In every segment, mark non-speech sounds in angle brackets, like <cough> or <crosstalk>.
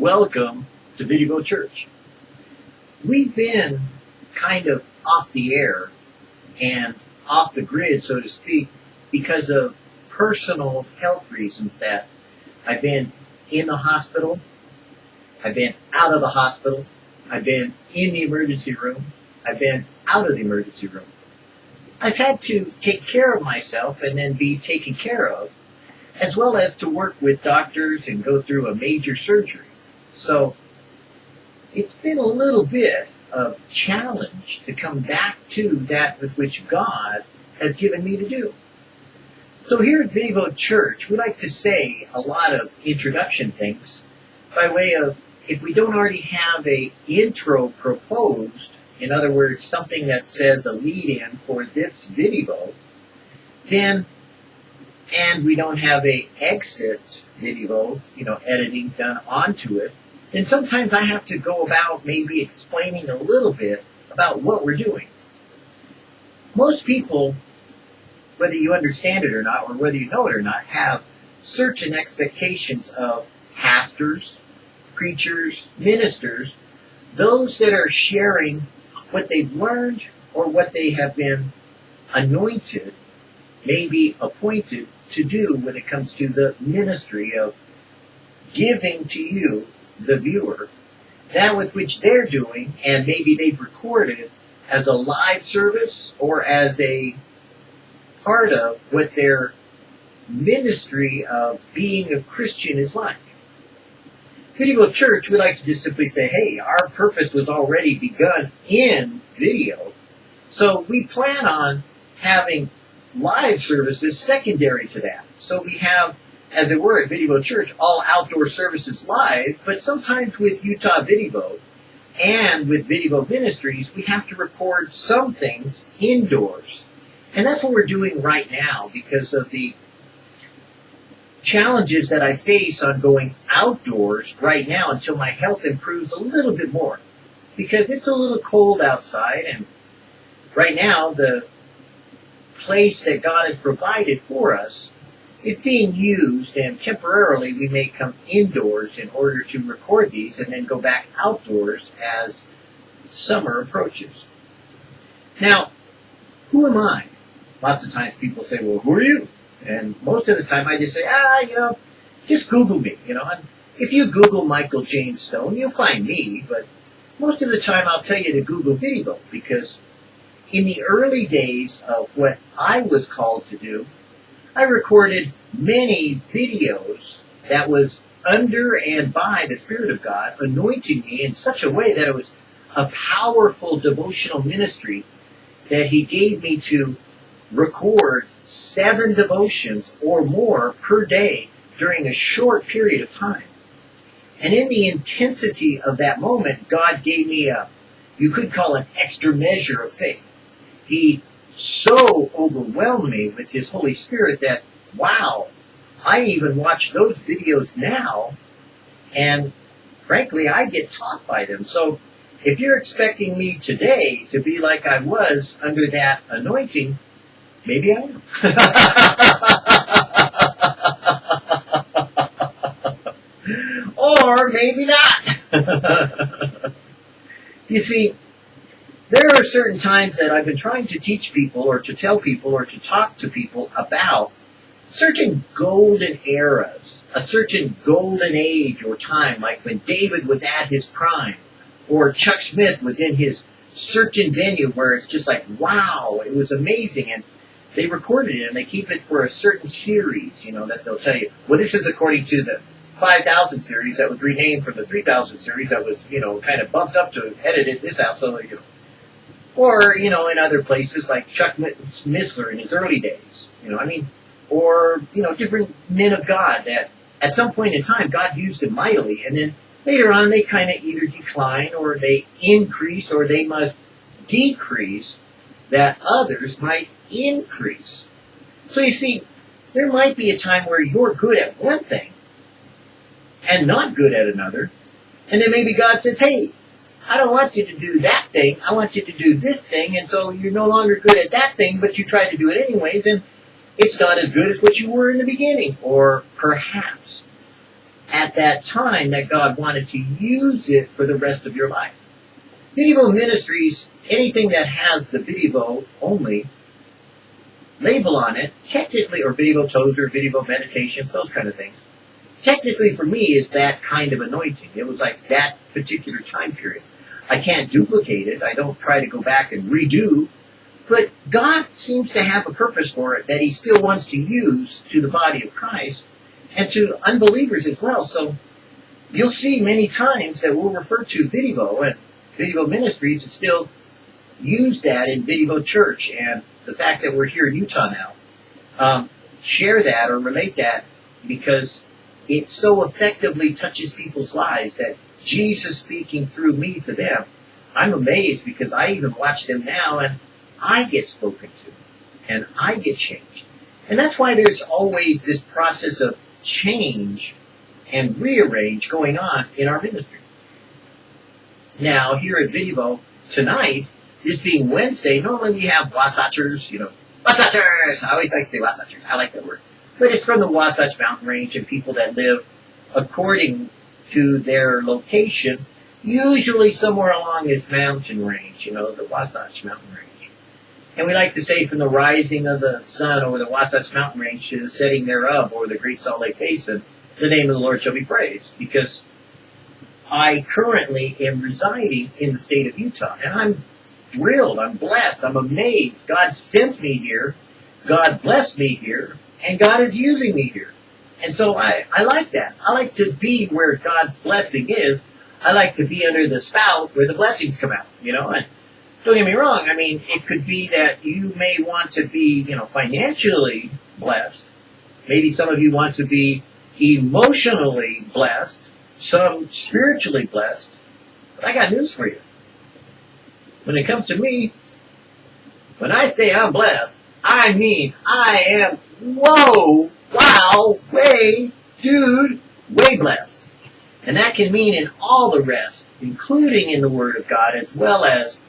welcome to Vidivo Church. We've been kind of off the air and off the grid, so to speak, because of personal health reasons that I've been in the hospital, I've been out of the hospital, I've been in the emergency room, I've been out of the emergency room. I've had to take care of myself and then be taken care of, as well as to work with doctors and go through a major surgery. So it's been a little bit of challenge to come back to that with which God has given me to do. So here at Vidivo Church, we like to say a lot of introduction things by way of if we don't already have a intro proposed, in other words, something that says a lead-in for this video, then and we don't have a exit video, you know, editing done onto it, then sometimes I have to go about maybe explaining a little bit about what we're doing. Most people, whether you understand it or not, or whether you know it or not, have certain expectations of pastors, preachers, ministers, those that are sharing what they've learned or what they have been anointed, maybe appointed to do when it comes to the ministry of giving to you the viewer that with which they're doing, and maybe they've recorded as a live service or as a part of what their ministry of being a Christian is like. Vidivo Church, we like to just simply say, hey, our purpose was already begun in video, so we plan on having live services secondary to that. So we have as it were, at Vidivo Church, all outdoor services live, but sometimes with Utah Video and with Vidivo Ministries, we have to record some things indoors. And that's what we're doing right now because of the challenges that I face on going outdoors right now until my health improves a little bit more. Because it's a little cold outside and right now the place that God has provided for us is being used, and temporarily we may come indoors in order to record these and then go back outdoors as summer approaches. Now, who am I? Lots of times people say, well, who are you? And most of the time I just say, ah, you know, just Google me, you know. And if you Google Michael James Stone, you'll find me, but most of the time I'll tell you to Google Video because in the early days of what I was called to do, I recorded many videos that was under and by the Spirit of God, anointing me in such a way that it was a powerful devotional ministry that He gave me to record seven devotions or more per day during a short period of time. And in the intensity of that moment, God gave me a, you could call it extra measure of faith. He so overwhelmed me with His Holy Spirit that, wow, I even watch those videos now, and frankly, I get taught by them. So if you're expecting me today to be like I was under that anointing, maybe I am. <laughs> or maybe not. <laughs> you see, there are certain times that I've been trying to teach people or to tell people or to talk to people about certain golden eras, a certain golden age or time, like when David was at his prime, or Chuck Smith was in his certain venue where it's just like, wow, it was amazing. And they recorded it and they keep it for a certain series, you know, that they'll tell you, well, this is according to the 5000 series that was renamed from the 3000 series that was, you know, kind of bumped up to edited this out. So, you know, or, you know, in other places like Chuck Missler in his early days. You know, I mean, or, you know, different men of God that at some point in time God used them mightily and then later on they kind of either decline or they increase or they must decrease that others might increase. So you see, there might be a time where you're good at one thing and not good at another. And then maybe God says, hey, I don't want you to do that thing. I want you to do this thing. And so you're no longer good at that thing, but you try to do it anyways. And it's not as good as what you were in the beginning. Or perhaps at that time that God wanted to use it for the rest of your life. Vidivo Ministries, anything that has the video only label on it, technically, or video tozer, video meditations, those kind of things, technically for me is that kind of anointing. It was like that particular time period. I can't duplicate it. I don't try to go back and redo. But God seems to have a purpose for it that He still wants to use to the body of Christ and to unbelievers as well. So you'll see many times that we'll refer to video and video ministries and still use that in video church and the fact that we're here in Utah now. Um, share that or relate that because it so effectively touches people's lives that Jesus speaking through me to them. I'm amazed because I even watch them now and I get spoken to and I get changed. And that's why there's always this process of change and rearrange going on in our ministry. Now, here at Video tonight, this being Wednesday, normally we have Wasatchers, you know, Wasatchers! I always like to say Wasatchers. I like that word. But it's from the Wasatch Mountain Range and people that live according to their location, usually somewhere along this mountain range, you know, the Wasatch Mountain Range. And we like to say from the rising of the sun over the Wasatch Mountain Range to the setting thereof over the Great Salt Lake Basin, the name of the Lord shall be praised. Because I currently am residing in the state of Utah, and I'm thrilled, I'm blessed, I'm amazed. God sent me here, God blessed me here, and God is using me here. And so I, I like that. I like to be where God's blessing is. I like to be under the spout where the blessings come out, you know, and don't get me wrong. I mean, it could be that you may want to be, you know, financially blessed. Maybe some of you want to be emotionally blessed, some spiritually blessed. But I got news for you. When it comes to me, when I say I'm blessed, I mean I am, whoa, wow, way, dude, way blessed. And that can mean in all the rest, including in the Word of God, as well as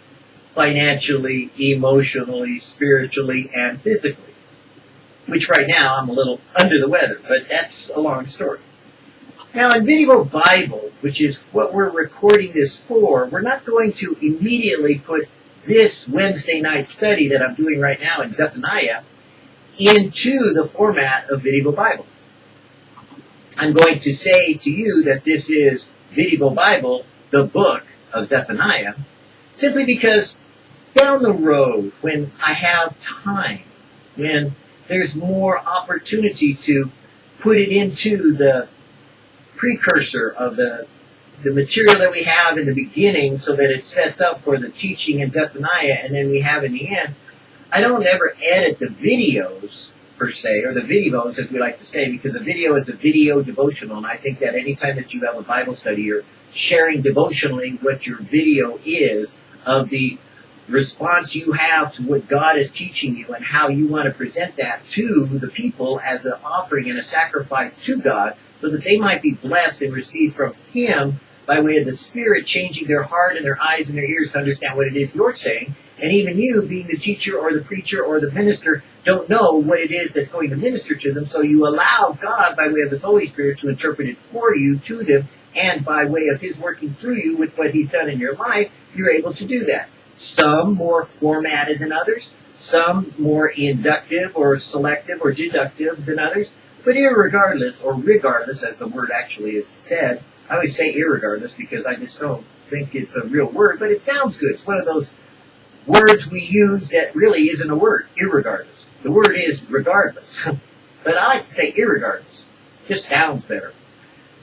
financially, emotionally, spiritually, and physically. Which right now I'm a little under the weather, but that's a long story. Now in Vidivo Bible, which is what we're recording this for, we're not going to immediately put this Wednesday night study that I'm doing right now in Zephaniah into the format of Vidivo Bible. I'm going to say to you that this is Vidivo Bible, the book of Zephaniah, simply because down the road, when I have time, when there's more opportunity to put it into the precursor of the the material that we have in the beginning so that it sets up for the teaching in Zephaniah and then we have in the end, I don't ever edit the videos per se, or the videos as we like to say, because the video is a video devotional, and I think that anytime that you have a Bible study, you're sharing devotionally what your video is of the response you have to what God is teaching you and how you want to present that to the people as an offering and a sacrifice to God so that they might be blessed and receive from Him by way of the Spirit changing their heart and their eyes and their ears to understand what it is you're saying. And even you, being the teacher or the preacher or the minister, don't know what it is that's going to minister to them. So you allow God, by way of His Holy Spirit, to interpret it for you to them. And by way of His working through you with what He's done in your life, you're able to do that. Some more formatted than others, some more inductive or selective or deductive than others. But irregardless, or regardless, as the word actually is said, I always say irregardless because I just don't think it's a real word, but it sounds good. It's one of those words we use that really isn't a word, irregardless. The word is regardless. <laughs> but I like to say irregardless. Just sounds better.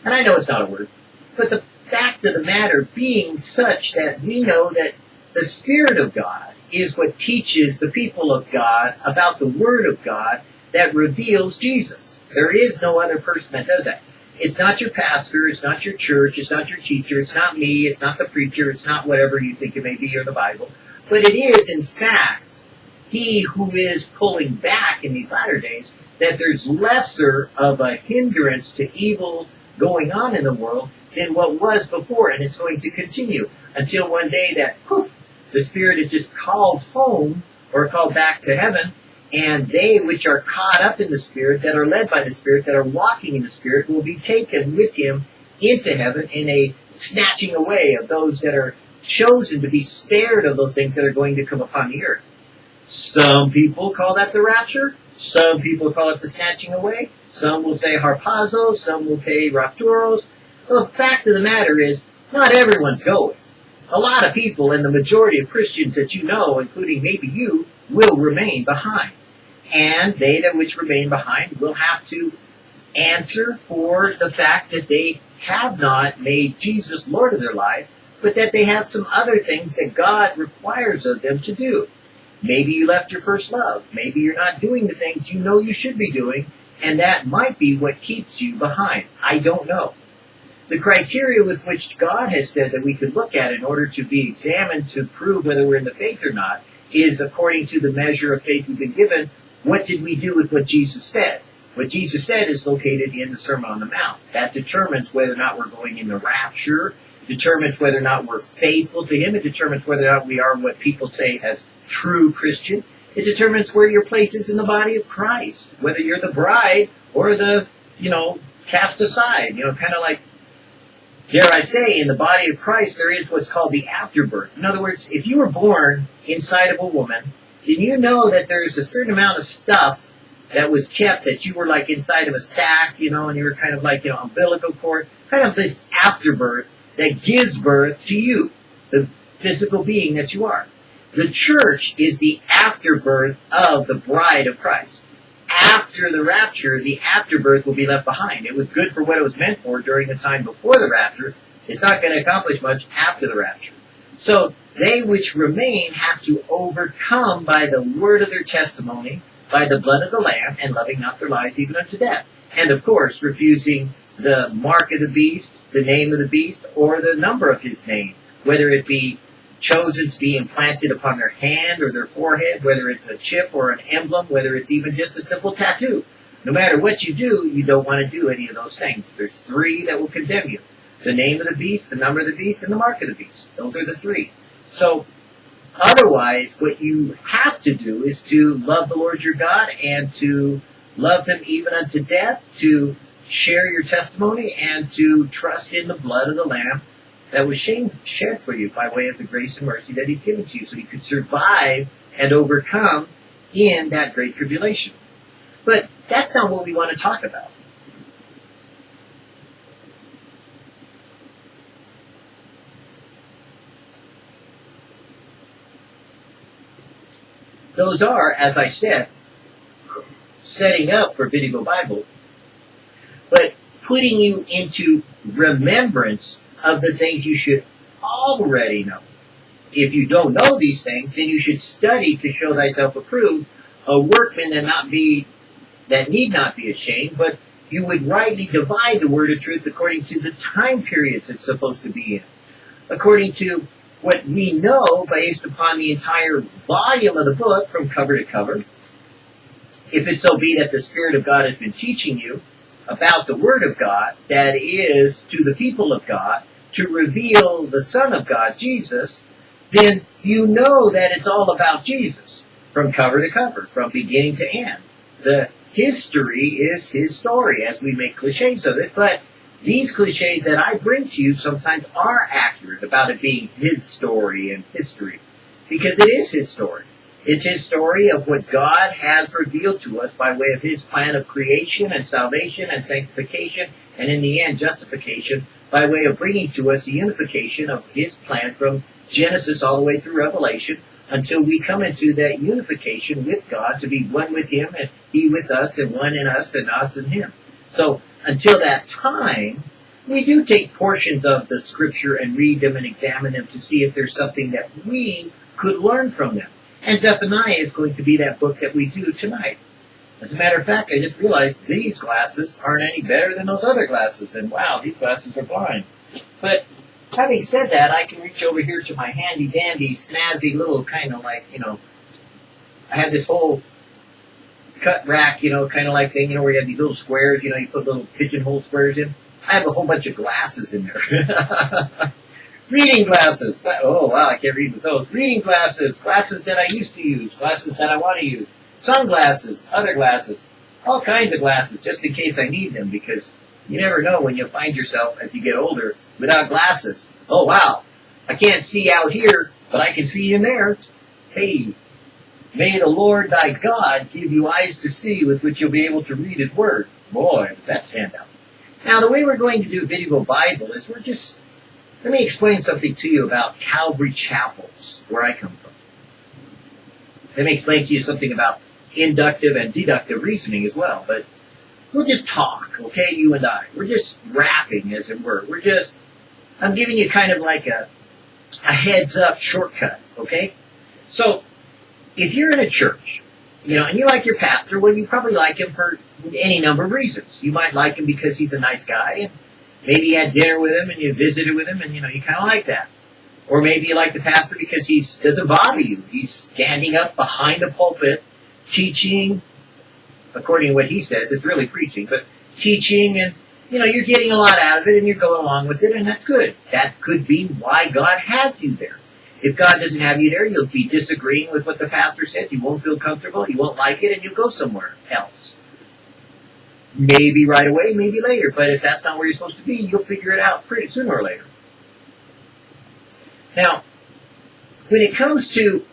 And I know it's not a word. But the fact of the matter being such that we know that the Spirit of God is what teaches the people of God about the Word of God that reveals Jesus. There is no other person that does that. It's not your pastor, it's not your church, it's not your teacher, it's not me, it's not the preacher, it's not whatever you think it may be or the Bible. But it is, in fact, he who is pulling back in these latter days that there's lesser of a hindrance to evil going on in the world than what was before, and it's going to continue until one day that poof, the spirit is just called home or called back to heaven, And they which are caught up in the Spirit, that are led by the Spirit, that are walking in the Spirit, will be taken with him into heaven in a snatching away of those that are chosen to be spared of those things that are going to come upon the earth. Some people call that the rapture. Some people call it the snatching away. Some will say harpazo. Some will say rapturos. The fact of the matter is, not everyone's going. A lot of people and the majority of Christians that you know, including maybe you, will remain behind. And they that which remain behind will have to answer for the fact that they have not made Jesus Lord of their life, but that they have some other things that God requires of them to do. Maybe you left your first love. Maybe you're not doing the things you know you should be doing, and that might be what keeps you behind. I don't know. The criteria with which God has said that we could look at in order to be examined to prove whether we're in the faith or not is according to the measure of faith we've been given. What did we do with what Jesus said? What Jesus said is located in the Sermon on the Mount. That determines whether or not we're going in the rapture determines whether or not we're faithful to Him. It determines whether or not we are what people say as true Christian. It determines where your place is in the body of Christ, whether you're the bride or the, you know, cast aside. You know, kind of like, dare I say, in the body of Christ, there is what's called the afterbirth. In other words, if you were born inside of a woman, then you know that there's a certain amount of stuff that was kept that you were like inside of a sack, you know, and you were kind of like, you know, umbilical cord, kind of this afterbirth that gives birth to you, the physical being that you are. The church is the afterbirth of the bride of Christ. After the rapture, the afterbirth will be left behind. It was good for what it was meant for during the time before the rapture. It's not going to accomplish much after the rapture. So they which remain have to overcome by the word of their testimony, by the blood of the Lamb, and loving not their lives even unto death. And of course, refusing the mark of the beast, the name of the beast, or the number of his name, whether it be chosen to be implanted upon their hand or their forehead, whether it's a chip or an emblem, whether it's even just a simple tattoo. No matter what you do, you don't want to do any of those things. There's three that will condemn you. The name of the beast, the number of the beast, and the mark of the beast. Those are the three. So, otherwise, what you have to do is to love the Lord your God and to love him even unto death, to share your testimony and to trust in the blood of the Lamb that was shed for you by way of the grace and mercy that He's given to you so you could survive and overcome in that great tribulation. But that's not what we want to talk about. Those are, as I said, setting up for Vidivo Bible but putting you into remembrance of the things you should already know. If you don't know these things, then you should study to show thyself approved, a workman that not be that need not be ashamed, but you would rightly divide the word of truth according to the time periods it's supposed to be in. According to what we know based upon the entire volume of the book from cover to cover. If it so be that the Spirit of God has been teaching you, about the Word of God that is to the people of God to reveal the Son of God, Jesus, then you know that it's all about Jesus from cover to cover, from beginning to end. The history is his story as we make cliches of it, but these cliches that I bring to you sometimes are accurate about it being his story and history because it is his story. It's his story of what God has revealed to us by way of his plan of creation and salvation and sanctification and in the end justification by way of bringing to us the unification of his plan from Genesis all the way through Revelation until we come into that unification with God to be one with him and he with us and one in us and us in him. So until that time, we do take portions of the scripture and read them and examine them to see if there's something that we could learn from them. And Zephaniah is going to be that book that we do tonight. As a matter of fact, I just realized these glasses aren't any better than those other glasses. And wow, these glasses are blind. But having said that, I can reach over here to my handy dandy, snazzy little kind of like, you know, I have this whole cut rack, you know, kind of like thing, you know, where you have these little squares, you know, you put little pigeonhole squares in. I have a whole bunch of glasses in there. <laughs> Reading glasses. Oh, wow, I can't read with those. Reading glasses. Glasses that I used to use. Glasses that I want to use. sunglasses, other glasses, all kinds of glasses, just in case I need them, because you never know when you'll find yourself as you get older without glasses. Oh wow, I can't see out here, but I can see in there. Hey, may the Lord thy God give you eyes to see with which you'll be able to read his word. Boy, does that stand out. Now, the way we're going to do Vidivo Bible is we're just, let me explain something to you about Calvary Chapels, where I come from. Let me explain to you something about inductive and deductive reasoning as well, but we'll just talk, okay, you and I. We're just rapping, as it were. We're just, I'm giving you kind of like a, a heads up shortcut, okay? So, if you're in a church, you know, and you like your pastor, well, you probably like him for any number of reasons. You might like him because he's a nice guy, and maybe you had dinner with him and you visited with him, and you know, you kind of like that. Or maybe you like the pastor because he doesn't bother you. He's standing up behind a pulpit, teaching, according to what he says, it's really preaching, but teaching and you know, you're getting a lot out of it and you're going along with it and that's good. That could be why God has you there. If God doesn't have you there, you'll be disagreeing with what the pastor said. You won't feel comfortable. You won't like it and you'll go somewhere else. Maybe right away, maybe later. But if that's not where you're supposed to be, you'll figure it out pretty sooner or later. Now, when it comes to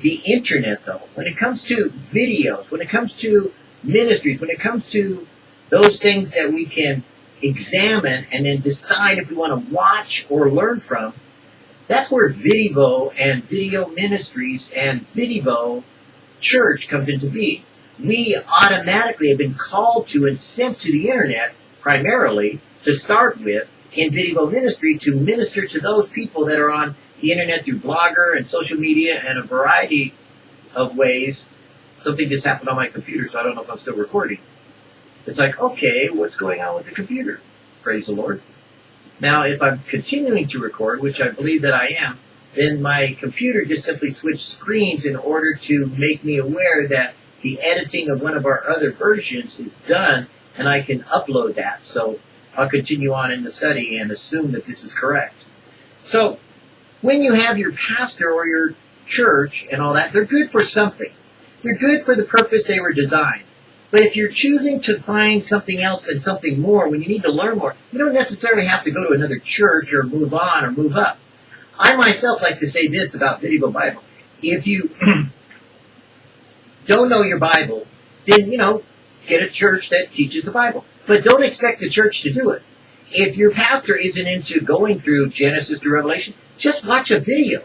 the internet though, when it comes to videos, when it comes to ministries, when it comes to those things that we can examine and then decide if we want to watch or learn from, that's where Vidivo and Vidivo Ministries and Vidivo Church comes into being. We automatically have been called to and sent to the internet primarily to start with in video Ministry to minister to those people that are on the internet through blogger and social media and a variety of ways. Something just happened on my computer, so I don't know if I'm still recording. It's like, okay, what's going on with the computer? Praise the Lord. Now, if I'm continuing to record, which I believe that I am, then my computer just simply switched screens in order to make me aware that the editing of one of our other versions is done and I can upload that. So I'll continue on in the study and assume that this is correct. So when you have your pastor or your church and all that, they're good for something. They're good for the purpose they were designed. But if you're choosing to find something else and something more when you need to learn more, you don't necessarily have to go to another church or move on or move up. I myself like to say this about Vidivo Bible. If you <clears throat> don't know your Bible, then, you know, get a church that teaches the Bible. But don't expect the church to do it. If your pastor isn't into going through Genesis to Revelation, just watch a video.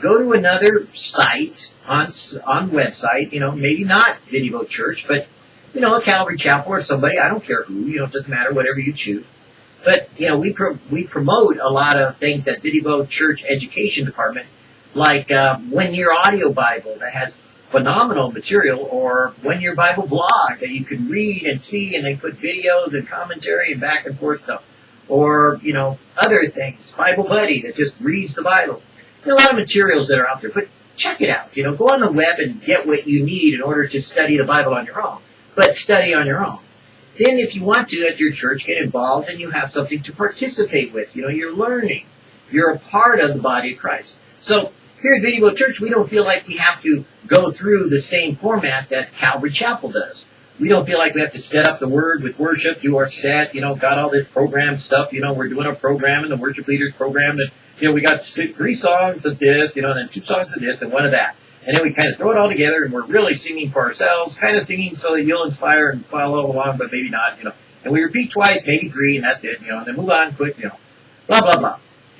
Go to another site on on website, you know, maybe not Vidivo Church, but you know, a Calvary Chapel or somebody, I don't care who, you know, it doesn't matter, whatever you choose. But, you know, we, pro- we promote a lot of things at Vidivo Church Education Department, like uh, One Year Audio Bible that has phenomenal material, or One Year Bible blog that you can read and see, and they put videos and commentary and back and forth stuff. Or, you know, other things, Bible Buddy that just reads the Bible. There are a lot of materials that are out there, but check it out. You know, go on the web and get what you need in order to study the Bible on your own but study on your own. Then if you want to at your church, get involved and you have something to participate with. You know, you're learning. You're a part of the body of Christ. So here at Vidivo Church, we don't feel like we have to go through the same format that Calvary Chapel does. We don't feel like we have to set up the word with worship, do our set, you know, got all this program stuff, you know, we're doing our program and the worship leaders program and, you know, we got three songs of this, you know, and then two songs of this and one of that and then we kind of throw it all together and we're really singing for ourselves, kind of singing so that you'll inspire and follow along, but maybe not, you know. And we repeat twice, maybe three, and that's it, you know, and then move on, quick, you know, blah, blah, blah.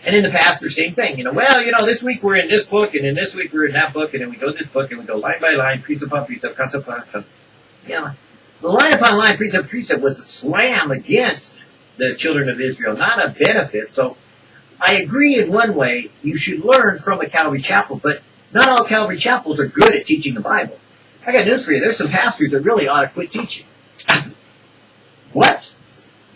And in the pastor, same thing, you know, well, you know, this week we're in this book, and then this week we're in that book, and then we go this book, and we go line by line, precept upon precept, concept upon concept. You know, the line upon line, precept precept was a slam against the children of Israel, not a benefit. So I agree in one way, you should learn from a Calvary Chapel, but not all Calvary chapels are good at teaching the Bible. I got news for you. There's some pastors that really ought to quit teaching. <laughs> what?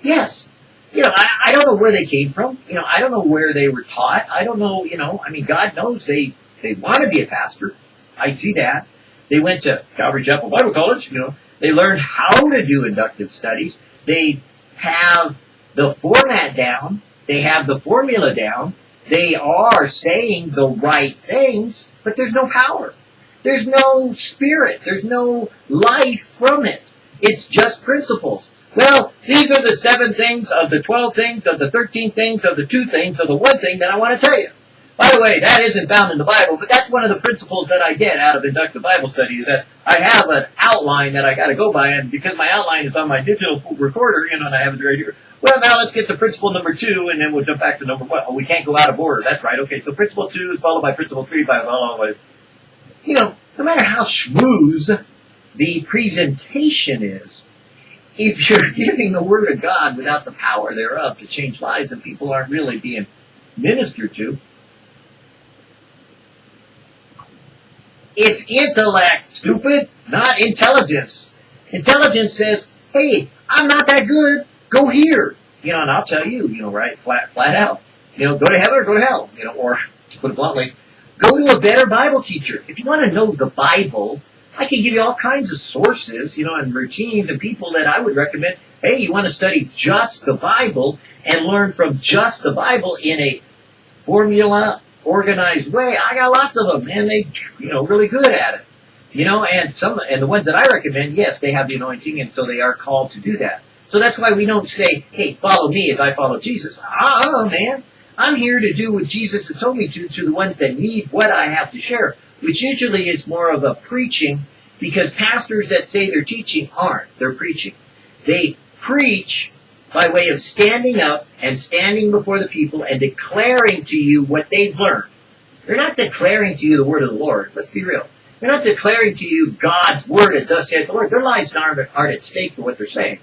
Yes. You know, I, I don't know where they came from. You know, I don't know where they were taught. I don't know, you know, I mean, God knows they, they want to be a pastor. I see that. They went to Calvary Chapel Bible College, you know, they learned how to do inductive studies. They have the format down. They have the formula down they are saying the right things, but there's no power. There's no spirit. There's no life from it. It's just principles. Well, these are the seven things of the 12 things of the 13 things of the two things of the one thing that I want to tell you. By the way, that isn't found in the Bible, but that's one of the principles that I get out of inductive Bible study is that I have an outline that I got to go by, and because my outline is on my digital recorder, you know, and I have it right here. Well, now let's get to principle number two, and then we'll jump back to number one. Oh, we can't go out of order. That's right. Okay, so principle two is followed by principle three, by followed by, you know, no matter how schmooze the presentation is, if you're <laughs> giving the Word of God without the power thereof to change lives and people aren't really being ministered to, it's intellect, stupid, not intelligence. Intelligence says, hey, I'm not that good, go here. You know, and I'll tell you, you know, right, flat, flat out. You know, go to heaven or go to hell. You know, or, to put it bluntly, go to a better Bible teacher. If you want to know the Bible, I can give you all kinds of sources, you know, and routines and people that I would recommend. Hey, you want to study just the Bible and learn from just the Bible in a formula organized way. I got lots of them, and they, you know, really good at it. You know, and some, and the ones that I recommend, yes, they have the anointing, and so they are called to do that. So that's why we don't say, hey, follow me as I follow Jesus. Ah, man. I'm here to do what Jesus has told me to, to the ones that need what I have to share which usually is more of a preaching because pastors that say they're teaching aren't. They're preaching. They preach by way of standing up and standing before the people and declaring to you what they've learned. They're not declaring to you the word of the Lord. Let's be real. They're not declaring to you God's word and thus saith the Lord. Their lives aren't, aren't at stake for what they're saying.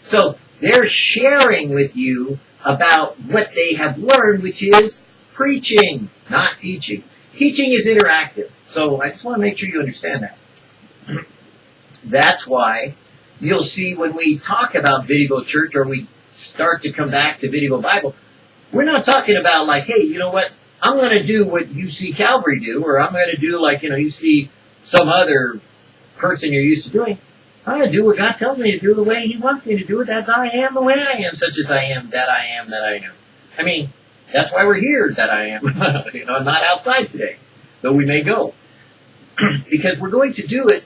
So they're sharing with you about what they have learned, which is preaching, not teaching. Teaching is interactive. So I just want to make sure you understand that. That's why you'll see when we talk about Vidivo Church or we start to come back to Vidivo Bible, we're not talking about like, hey, you know what? I'm going to do what you see Calvary do, or I'm going to do like, you know, you see some other person you're used to doing. I'm going to do what God tells me to do the way He wants me to do it as I am, the way I am, such as I am, that I am, that I am. I mean, that's why we're here, that I am. <laughs> you know, not outside today, though we may go. <clears throat> because we're going to do it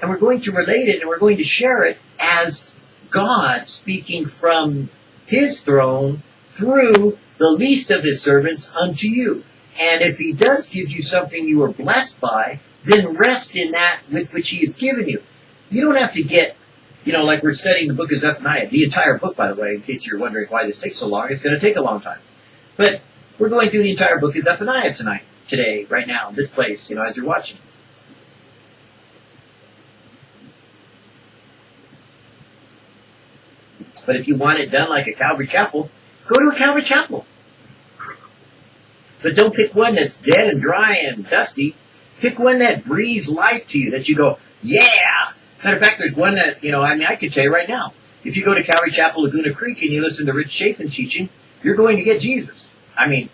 and we're going to relate it and we're going to share it as God speaking from his throne through the least of his servants unto you. And if he does give you something you are blessed by, then rest in that with which he has given you. You don't have to get, you know, like we're studying the book of Zephaniah, the entire book, by the way, in case you're wondering why this takes so long. It's going to take a long time. But we're going through the entire book of Zephaniah tonight, today, right now, this place, you know, as you're watching. But if you want it done like a Calvary Chapel, go to a Calvary Chapel. But don't pick one that's dead and dry and dusty. Pick one that breathes life to you, that you go, yeah! Matter of fact, there's one that, you know, I mean, I can tell you right now. If you go to Calvary Chapel, Laguna Creek, and you listen to Rich Chafin teaching, you're going to get Jesus. I mean,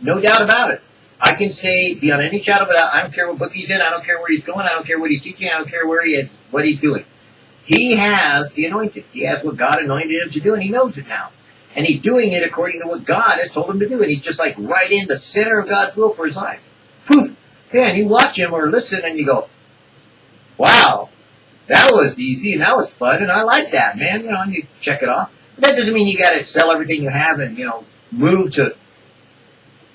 no doubt about it. I can say beyond any shadow of a doubt, I don't care what book he's in, I don't care where he's going, I don't care what he's teaching, I don't care where he is, what he's doing. He has the anointing. He has what God anointed him to do, and he knows it now. And he's doing it according to what God has told him to do. And he's just like right in the center of God's will for his life. Poof! Man, you watch him or listen and you go, wow, that was easy and that was fun and I like that, man. You know, and you check it off. That doesn't mean you gotta sell everything you have and, you know, move to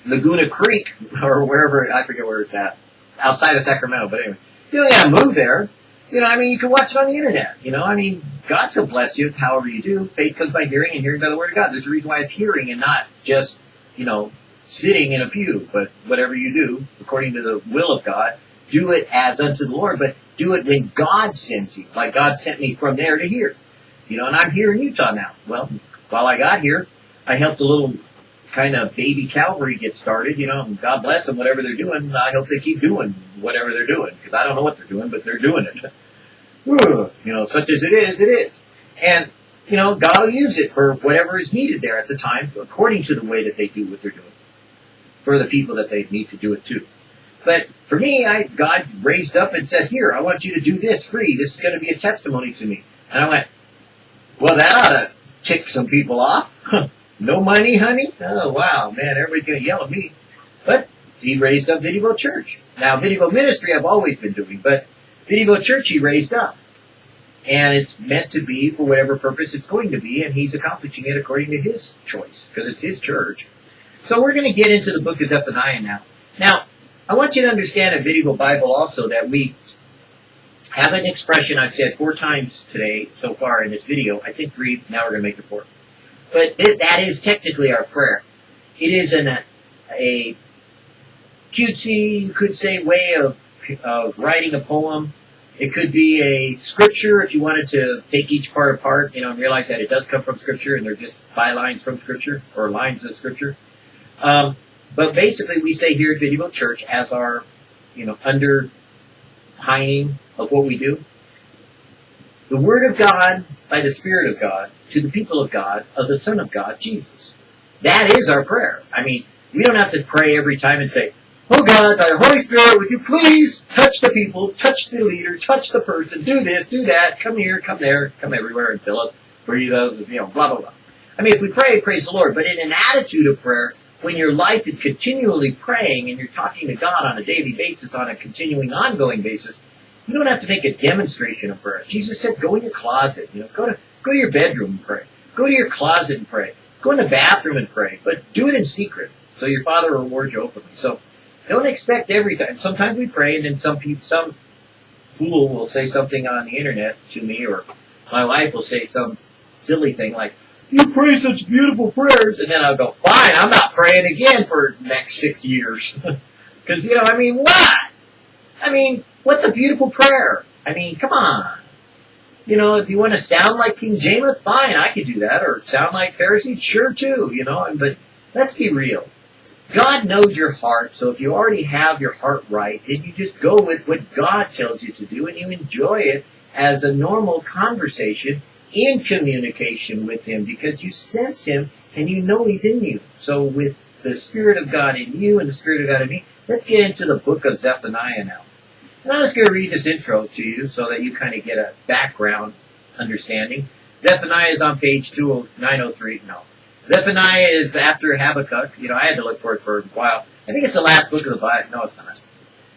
Laguna Creek <laughs> or wherever, I forget where it's at, outside of Sacramento, but anyway. You don't gotta move there. You know, I mean, you can watch it on the internet. You know, I mean, God's gonna bless you however you do. Faith comes by hearing, and hearing by the word of God. There's a reason why it's hearing and not just, you know, sitting in a pew. But whatever you do, according to the will of God, do it as unto the Lord. But do it when God sends you, like God sent me from there to here. You know, and I'm here in Utah now. Well, while I got here, I helped a little kind of baby Calvary get started. You know, God bless them, whatever they're doing. I hope they keep doing whatever they're doing because I don't know what they're doing, but they're doing it. you know, such as it is, it is. And, you know, God will use it for whatever is needed there at the time, according to the way that they do what they're doing, for the people that they need to do it to. But for me, I, God raised up and said, here, I want you to do this free. This is going to be a testimony to me. And I went, well, that ought to tick some people off. no money, honey? Oh, wow, man, everybody's going to yell at me. But he raised up Vidivo Church. Now, Vidivo Ministry I've always been doing, but Vidivo Church he raised up. And it's meant to be for whatever purpose it's going to be, and he's accomplishing it according to his choice, because it's his church. So we're going to get into the book of Zephaniah now. Now, I want you to understand in Vidivo Bible also that we have an expression I've said four times today so far in this video. I think three, now we're going to make it four. But that is technically our prayer. It is an, a cutesy, you could say, way of, of writing a poem. It could be a scripture if you wanted to take each part apart, you know, and realize that it does come from scripture and they're just bylines from scripture or lines of scripture. Um, but basically, we say here at Vidivo Church as our, you know, underpining of what we do. The Word of God by the Spirit of God to the people of God of the Son of God, Jesus. That is our prayer. I mean, we don't have to pray every time and say, Oh God, by the Holy Spirit, would you please touch the people, touch the leader, touch the person, do this, do that, come here, come there, come everywhere and fill us, breathe us, you know, blah, blah, blah. I mean, if we pray, praise the Lord. But in an attitude of prayer, when your life is continually praying and you're talking to God on a daily basis, on a continuing, ongoing basis, you don't have to make a demonstration of prayer. Jesus said, go in your closet, you know, go to, go to your bedroom and pray. Go to your closet and pray. Go in the bathroom and pray. But do it in secret. So your Father rewards you openly. So don't expect every time. Sometimes we pray, and then some people, some fool will say something on the internet to me, or my wife will say some silly thing like, "You pray such beautiful prayers," and then I'll go, "Fine, I'm not praying again for the next six years," <laughs> because you know, I mean, what? I mean, what's a beautiful prayer? I mean, come on. You know, if you want to sound like King James, fine, I could do that, or sound like Pharisees, sure too. You know, but let's be real. God knows your heart, so if you already have your heart right, then you just go with what God tells you to do and you enjoy it as a normal conversation in communication with Him because you sense Him and you know He's in you. So with the Spirit of God in you and the Spirit of God in me, let's get into the book of Zephaniah now. And I'm just going to read this intro to you so that you kind of get a background understanding. Zephaniah is on page 903. No, Zephaniah is after Habakkuk. You know, I had to look for it for a while. I think it's the last book of the Bible. No, it's not.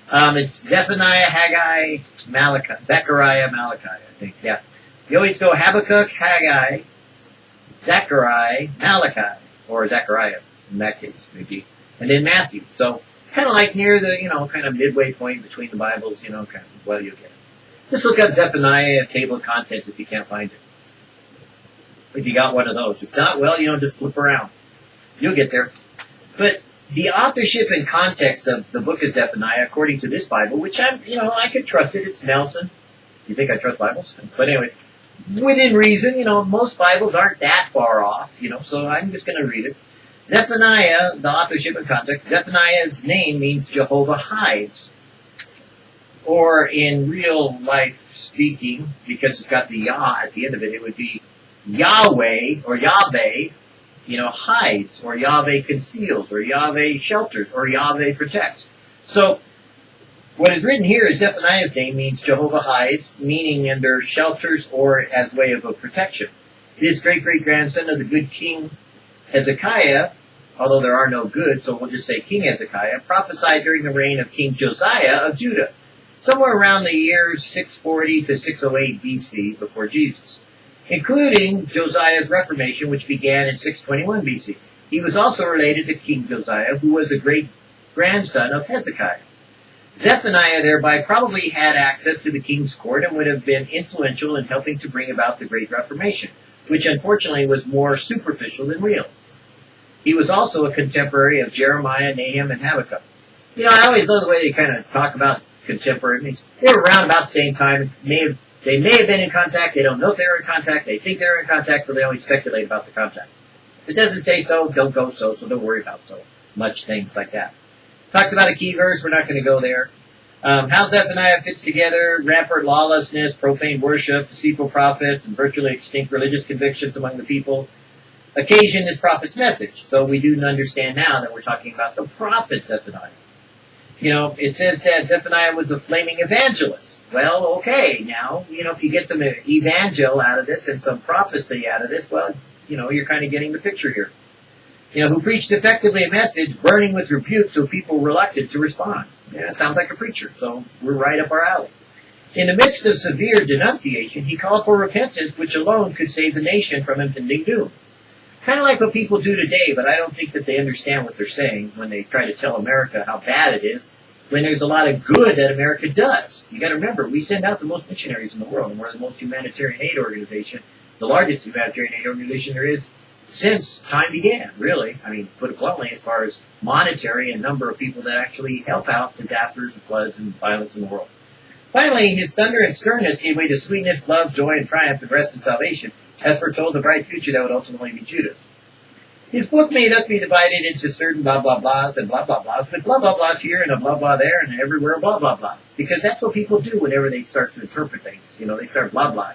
Um, it's Zephaniah, Haggai, Malachi, Zechariah, Malachi, I think. Yeah. You always go Habakkuk, Haggai, Zechariah, Malachi, or Zechariah in that case, maybe, and then Matthew. So kind of like near the, you know, kind of midway point between the Bibles, you know, kind of, well, you'll get it. Just look up Zephaniah, table of contents if you can't find it if you got one of those. If not, well, you know, just flip around. You'll get there. But the authorship and context of the book of Zephaniah, according to this Bible, which I'm, you know, I could trust it. It's Nelson. You think I trust Bibles? But anyways, within reason, you know, most Bibles aren't that far off, you know, so I'm just going to read it. Zephaniah, the authorship and context, Zephaniah's name means Jehovah hides. Or in real life speaking, because it's got the Yah at the end of it, it would be Yahweh or Yahweh, you know, hides, or Yahweh conceals, or Yahweh shelters, or Yahweh protects. So, what is written here is Zephaniah's name means Jehovah hides, meaning under shelters or as way of a protection. His great great grandson of the good king Hezekiah, although there are no good, so we'll just say King Hezekiah, prophesied during the reign of King Josiah of Judah, somewhere around the years 640 to 608 BC before Jesus including Josiah's Reformation, which began in 621 BC. He was also related to King Josiah, who was a great grandson of Hezekiah. Zephaniah thereby probably had access to the king's court and would have been influential in helping to bring about the Great Reformation, which unfortunately was more superficial than real. He was also a contemporary of Jeremiah, Nahum, and Habakkuk. You know, I always love the way they kind of talk about contemporary. It means they were around about the same time, may have they may have been in contact. They don't know if they're in contact. They think they're in contact, so they only speculate about the contact. If it doesn't say so, don't go so, so don't worry about so much things like that. Talked about a key verse. We're not going to go there. Um, how Zephaniah fits together rampant lawlessness, profane worship, deceitful prophets, and virtually extinct religious convictions among the people occasion this prophet's message. So we do understand now that we're talking about the prophet Zephaniah you know, it says that Zephaniah was the flaming evangelist. Well, okay, now, you know, if you get some evangel out of this and some prophecy out of this, well, you know, you're kind of getting the picture here. You know, who preached effectively a message burning with rebuke so people were reluctant to respond. Yeah, sounds like a preacher, so we're right up our alley. In the midst of severe denunciation, he called for repentance, which alone could save the nation from impending doom. Kind of like what people do today, but I don't think that they understand what they're saying when they try to tell America how bad it is, when there's a lot of good that America does. You gotta remember, we send out the most missionaries in the world, and we're the most humanitarian aid organization, the largest humanitarian aid organization there is since time began, really. I mean, put it bluntly, as far as monetary and number of people that actually help out disasters and floods and violence in the world. Finally, his thunder and sternness gave way to sweetness, love, joy, and triumph, and rest and salvation, as foretold the bright future that would ultimately be Judah's. His book may thus be divided into certain blah blah blahs and blah blah blahs, but blah blah blahs here and a blah blah there and everywhere blah blah blah. Because that's what people do whenever they start to interpret things. You know, they start blah blah.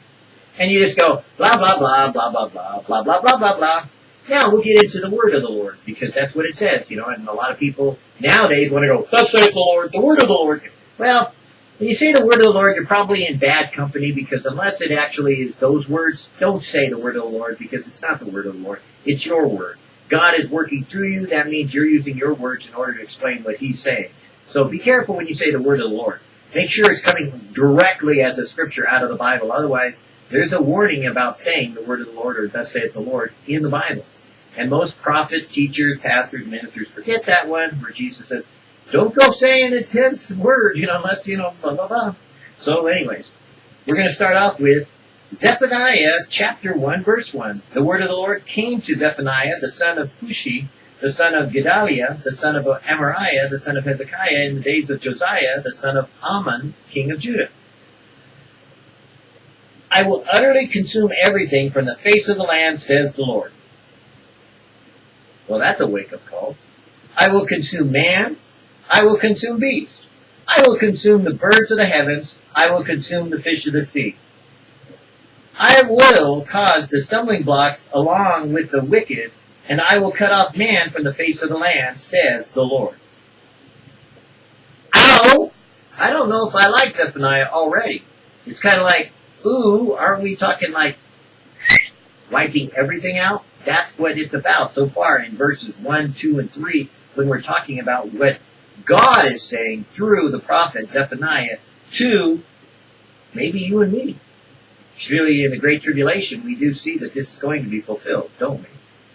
And you just go blah blah blah blah blah blah blah blah blah blah blah. Now we'll get into the word of the Lord because that's what it says, you know. And a lot of people nowadays want to go, "Thus saith the Lord," the word of the Lord. Well, when you say the word of the Lord, you're probably in bad company because unless it actually is those words, don't say the word of the Lord because it's not the word of the Lord. It's your word. God is working through you. That means you're using your words in order to explain what He's saying. So be careful when you say the word of the Lord. Make sure it's coming directly as a scripture out of the Bible. Otherwise, there's a warning about saying the word of the Lord or thus saith the Lord in the Bible. And most prophets, teachers, pastors, ministers forget that one where Jesus says, don't go saying it's his word, you know, unless, you know, blah, blah, blah. So anyways, we're going to start off with Zephaniah chapter 1 verse 1. The word of the Lord came to Zephaniah, the son of Cushi, the son of Gedaliah, the son of Amariah, the son of Hezekiah, in the days of Josiah, the son of Amon, king of Judah. I will utterly consume everything from the face of the land, says the Lord. Well, that's a wake-up call. I will consume man. I will consume beast. I will consume the birds of the heavens. I will consume the fish of the sea. I will cause the stumbling blocks along with the wicked, and I will cut off man from the face of the land, says the Lord. Ow! I don't know if I like Zephaniah already. It's kind of like, ooh, aren't we talking like wiping everything out? That's what it's about so far in verses 1, 2, and 3 when we're talking about what God is saying through the prophet Zephaniah to maybe you and me. Really in the Great Tribulation, we do see that this is going to be fulfilled, don't we?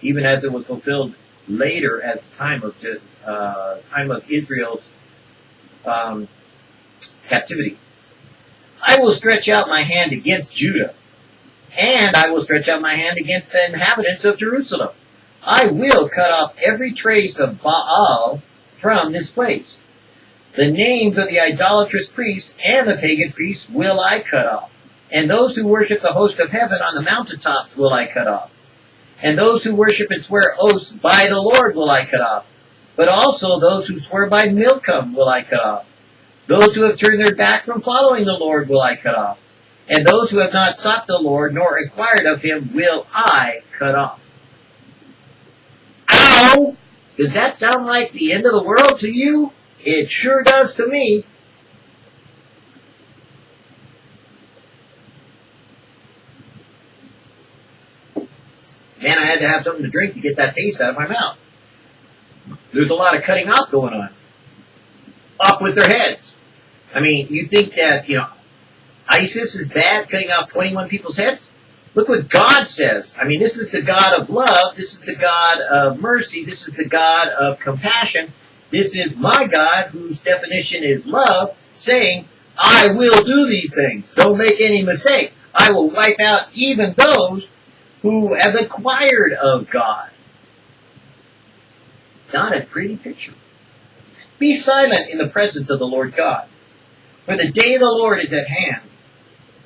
Even as it was fulfilled later at the time of uh, time of Israel's um, captivity. I will stretch out my hand against Judah, and I will stretch out my hand against the inhabitants of Jerusalem. I will cut off every trace of Baal from this place. The names of the idolatrous priests and the pagan priests will I cut off. And those who worship the host of heaven on the mountaintops will I cut off. And those who worship and swear oaths by the Lord will I cut off. But also those who swear by Milcom will I cut off. Those who have turned their back from following the Lord will I cut off. And those who have not sought the Lord nor inquired of him will I cut off. Ow! Does that sound like the end of the world to you? It sure does to me. Man, I had to have something to drink to get that taste out of my mouth. There's a lot of cutting off going on. Off with their heads. I mean, you think that, you know, ISIS is bad, cutting off 21 people's heads? Look what God says. I mean, this is the God of love. This is the God of mercy. This is the God of compassion. This is my God, whose definition is love, saying, I will do these things. Don't make any mistake. I will wipe out even those who have acquired of God. Not a pretty picture. Be silent in the presence of the Lord God. For the day of the Lord is at hand.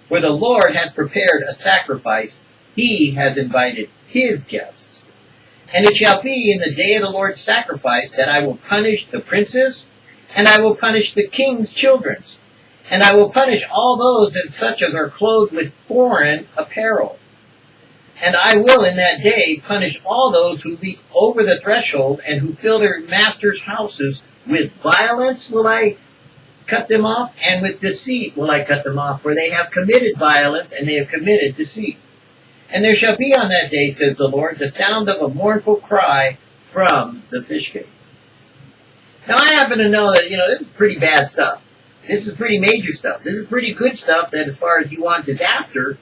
For the Lord has prepared a sacrifice. He has invited his guests. And it shall be in the day of the Lord's sacrifice that I will punish the princes, and I will punish the king's children, and I will punish all those and such as are clothed with foreign apparel. And I will in that day punish all those who leap over the threshold and who fill their masters' houses with violence will I cut them off, and with deceit will I cut them off, for they have committed violence and they have committed deceit. And there shall be on that day, says the Lord, the sound of a mournful cry from the Fish Gate. Now I happen to know that, you know, this is pretty bad stuff. This is pretty major stuff. This is pretty good stuff that as far as you want disaster,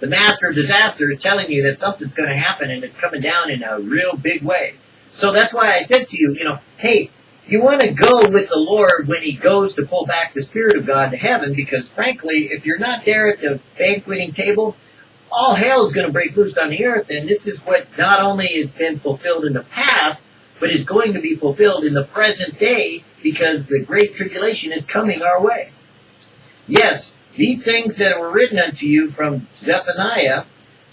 the master of disaster is telling you that something's going to happen and it's coming down in a real big way. So that's why I said to you, you know, hey, you want to go with the Lord when he goes to pull back the Spirit of God to heaven because frankly, if you're not there at the banqueting table, all hell is going to break loose on the earth and this is what not only has been fulfilled in the past, but is going to be fulfilled in the present day because the great tribulation is coming our way. Yes, these things that were written unto you from Zephaniah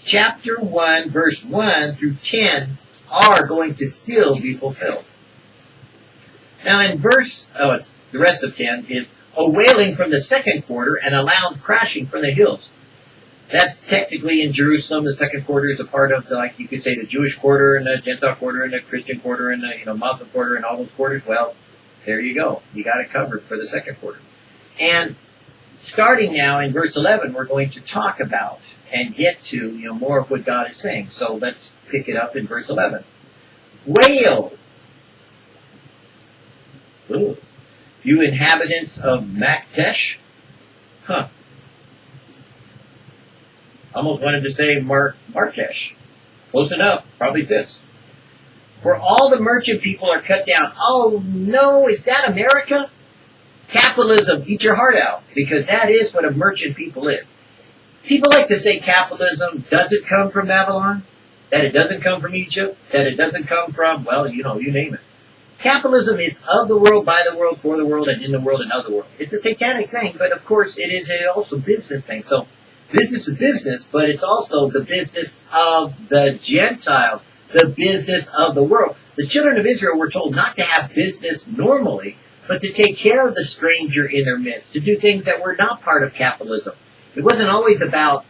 chapter 1 verse 1 through 10 are going to still be fulfilled. Now in verse, oh, it's the rest of 10 is a wailing from the second quarter and a loud crashing from the hills. That's technically in Jerusalem. The second quarter is a part of the, like you could say, the Jewish quarter and the Gentile quarter and the Christian quarter and the, you know, Muslim quarter and all those quarters. Well, there you go. You got it covered for the second quarter. And starting now in verse 11, we're going to talk about and get to, you know, more of what God is saying. So let's pick it up in verse 11. Wail! Ooh. You inhabitants of Maktesh? Huh. Almost wanted to say Mar- Marrakesh. Close enough. Probably fits. For all the merchant people are cut down. Oh no, is that America? Capitalism, eat your heart out, because that is what a merchant people is. People like to say capitalism doesn't come from Babylon, that it doesn't come from Egypt, that it doesn't come from, well, you know, you name it. Capitalism is of the world, by the world, for the world, and in the world, and of the world. It's a satanic thing, but of course it is a also business thing. So business is business, but it's also the business of the Gentiles, the business of the world. The children of Israel were told not to have business normally, but to take care of the stranger in their midst, to do things that were not part of capitalism. It wasn't always about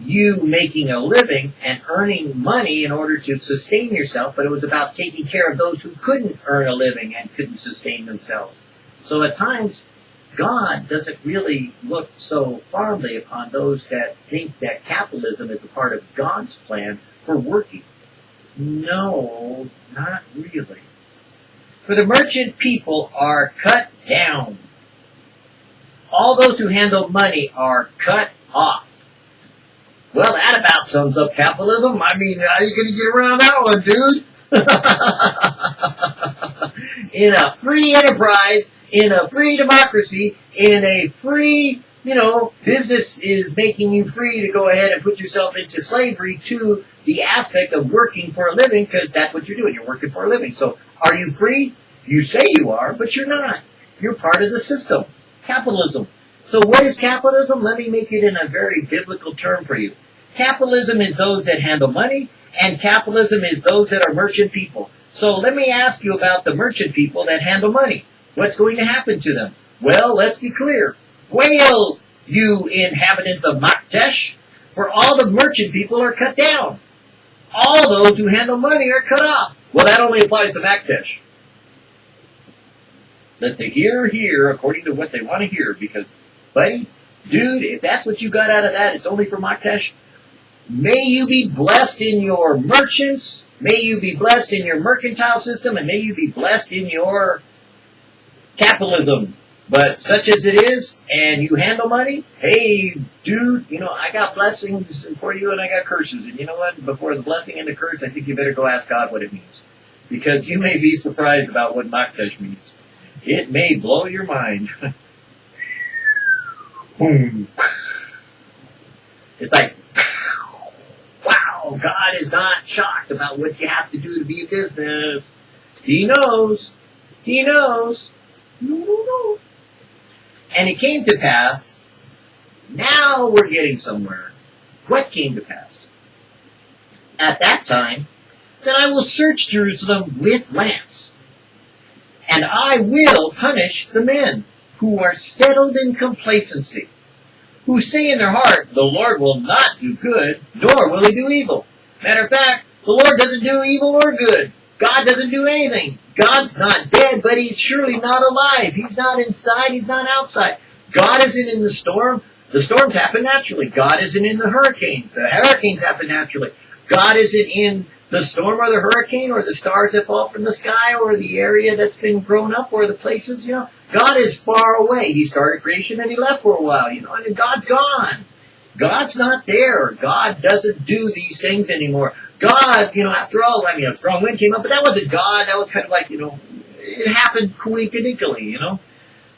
you making a living and earning money in order to sustain yourself, but it was about taking care of those who couldn't earn a living and couldn't sustain themselves. So at times, God doesn't really look so fondly upon those that think that capitalism is a part of God's plan for working. No, not really. For the merchant people are cut down. All those who handle money are cut off. Well, that about sums up capitalism. I mean, how are you going to get around that one, dude? <laughs> in a free enterprise, in a free democracy, in a free, you know, business is making you free to go ahead and put yourself into slavery to the aspect of working for a living because that's what you're doing. You're working for a living. So are you free? You say you are, but you're not. You're part of the system. Capitalism. So what is capitalism? Let me make it in a very biblical term for you. Capitalism is those that handle money, and capitalism is those that are merchant people. So let me ask you about the merchant people that handle money. What's going to happen to them? Well, let's be clear. Wail, you inhabitants of Maktesh, for all the merchant people are cut down. All those who handle money are cut off. Well, that only applies to Maktesh. Let the hear hear according to what they want to hear because, buddy, dude, if that's what you got out of that, it's only for Maktesh. May you be blessed in your merchants. May you be blessed in your mercantile system and may you be blessed in your capitalism. But such as it is, and you handle money, hey, dude, you know, I got blessings for you and I got curses. And you know what? Before the blessing and the curse, I think you better go ask God what it means. Because you may be surprised about what Maktesh means. It may blow your mind. Boom. <laughs> It's like, <laughs> wow, God is not shocked about what you have to do to be a business. He knows. He knows. And it came to pass, now we're getting somewhere. What came to pass? At that time, that I will search Jerusalem with lamps and I will punish the men who are settled in complacency, who say in their heart, the Lord will not do good, nor will he do evil. Matter of fact, the Lord doesn't do evil or good. God doesn't do anything. God's not dead, but he's surely not alive. He's not inside, he's not outside. God isn't in the storm. The storms happen naturally. God isn't in the hurricane. The hurricanes happen naturally. God isn't in the storm or the hurricane or the stars that fall from the sky or the area that's been grown up or the places, you know. God is far away. He started creation and he left for a while, you know. Mean, God's gone. God's not there. God doesn't do these things anymore. God, you know, after all, I mean, a strong wind came up, but that wasn't God. That was kind of like, you know, it happened coincidentally, you know.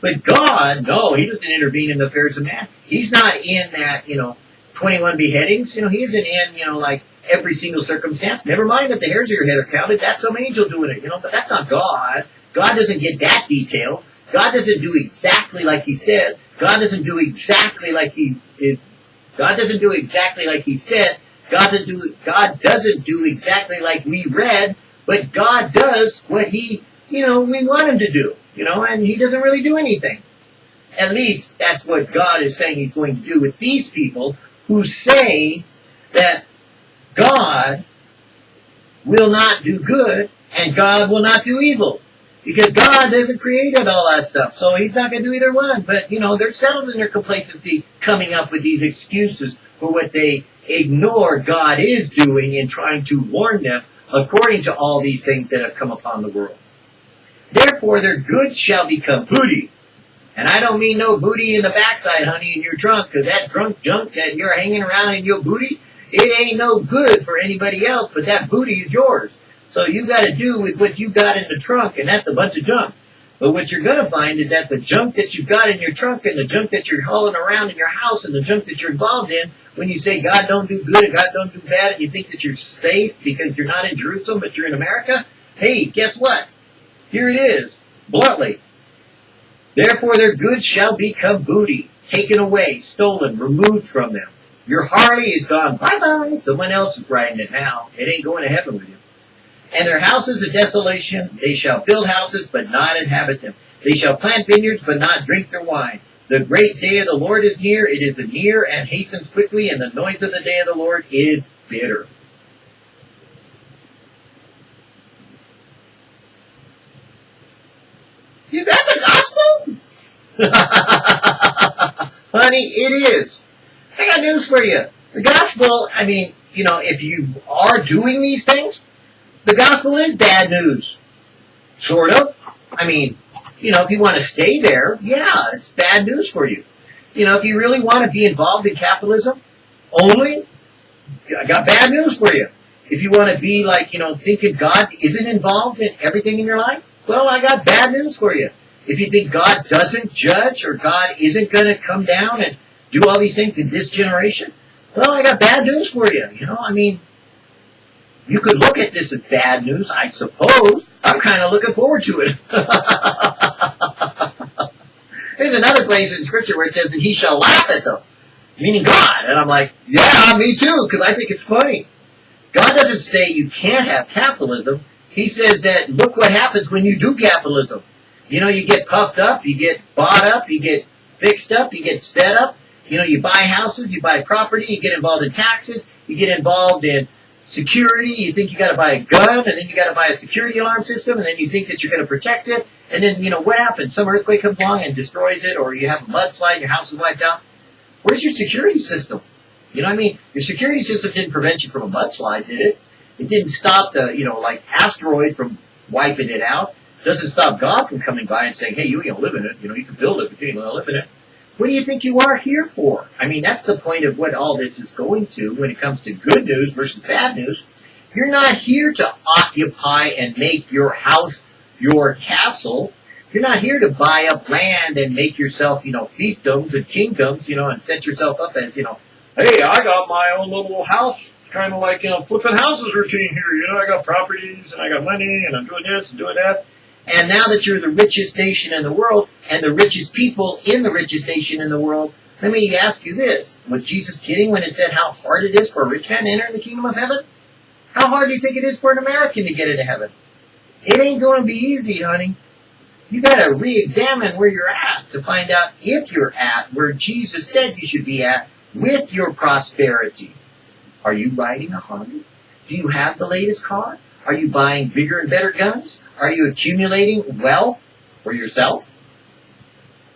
But God, no, He doesn't intervene in the affairs of man. He's not in that, you know, 21 beheadings. You know, He isn't in, you know, like every single circumstance. Never mind if the hairs of your head are counted. That's some angel doing it, you know, but that's not God. God doesn't get that detail. God doesn't do exactly like He said. God doesn't do exactly like He is. God doesn't do exactly like He said. God do, God doesn't do exactly like we read, but God does what He, you know, we want Him to do, you know, and He doesn't really do anything. At least that's what God is saying He's going to do with these people who say that God will not do good and God will not do evil. Because God hasn't created all that stuff. So he's not going to do either one. But, you know, they're settled in their complacency coming up with these excuses for what they ignore God is doing in trying to warn them according to all these things that have come upon the world. Therefore, their goods shall become booty. And I don't mean no booty in the backside, honey, in your trunk, because that drunk junk that you're hanging around in your booty, it ain't no good for anybody else, but that booty is yours. So you got to do with what you got in the trunk, and that's a bunch of junk. But what you're going to find is that the junk that you've got in your trunk and the junk that you're hauling around in your house and the junk that you're involved in, when you say God don't do good and God don't do bad and you think that you're safe because you're not in Jerusalem but you're in America, hey, guess what? Here it is, bluntly. Therefore their goods shall become booty, taken away, stolen, removed from them. Your Harley is gone bye-bye. Someone else is riding it now. It ain't going to heaven with you. And their houses a desolation. They shall build houses, but not inhabit them. They shall plant vineyards, but not drink their wine. The great day of the Lord is near. It is near and hastens quickly, and the noise of the day of the Lord is bitter. Is that the gospel? <laughs> Honey, it is. I got news for you. The gospel, I mean, you know, if you are doing these things, the gospel is bad news. Sort of. I mean, you know, if you want to stay there, yeah, it's bad news for you. You know, if you really want to be involved in capitalism only, I got bad news for you. If you want to be like, you know, thinking God isn't involved in everything in your life, well, I got bad news for you. If you think God doesn't judge or God isn't going to come down and do all these things in this generation, well, I got bad news for you. You know, I mean, you could look at this as bad news, I suppose. I'm kind of looking forward to it. <laughs> There's another place in Scripture where it says that he shall laugh at them, meaning God. And I'm like, yeah, me too, because I think it's funny. God doesn't say you can't have capitalism. He says that look what happens when you do capitalism. You know, you get puffed up, you get bought up, you get fixed up, you get set up. You know, you buy houses, you buy property, you get involved in taxes, you get involved in security, you think you got to buy a gun, and then you got to buy a security alarm system, and then you think that you're going to protect it, and then you know what happens? Some earthquake comes along and destroys it, or you have a mudslide, your house is wiped out. Where's your security system? You know what I mean? Your security system didn't prevent you from a mudslide, did it? It didn't stop the you know like asteroid from wiping it out. It doesn't stop God from coming by and saying, hey, you ain't gonna live in it. You know, you can build it, but you ain't gonna live in it. What do you think you are here for? I mean, that's the point of what all this is going to when it comes to good news versus bad news. You're not here to occupy and make your house your castle. You're not here to buy up land and make yourself, you know, fiefdoms and kingdoms, you know, and set yourself up as, you know, hey, I got my own little house, kind of like, you know, flipping houses routine here. You know, I got properties and I got money and I'm doing this and doing that. And now that you're the richest nation in the world and the richest people in the richest nation in the world, let me ask you this. Was Jesus kidding when he said how hard it is for a rich man to enter the kingdom of heaven? How hard do you think it is for an American to get into heaven? It ain't going to be easy, honey. You got to re-examine where you're at to find out if you're at where Jesus said you should be at with your prosperity. Are you riding a Harley? Do you have the latest car? Are you buying bigger and better guns? Are you accumulating wealth for yourself?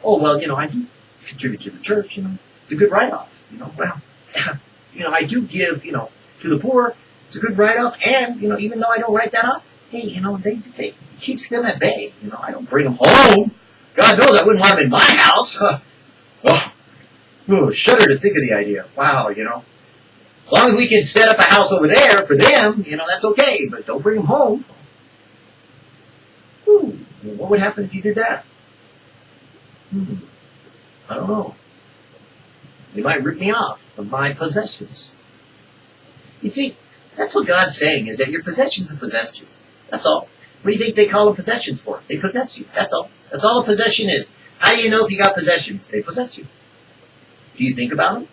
Oh, well, you know, I do contribute to the church, you know. It's a good write-off, you know. Well, <laughs> you know, I do give, you know, to the poor. It's a good write-off, and, you know, even though I don't write that off, hey, you know, they, they keeps them at bay. You know, I don't bring them home. God knows I wouldn't want them in my house. <laughs> oh, ooh, shudder to think of the idea. Wow, you know. As long as we can set up a house over there for them, you know, that's okay, but don't bring them home. Ooh, what would happen if you did that? Hmm. I don't know. They might rip me off of my possessions. You see, that's what God's saying, is that your possessions have possessed you. That's all. What do you think they call them possessions for? They possess you. That's all. That's all a possession is. How do you know if you got possessions? They possess you. Do you think about them?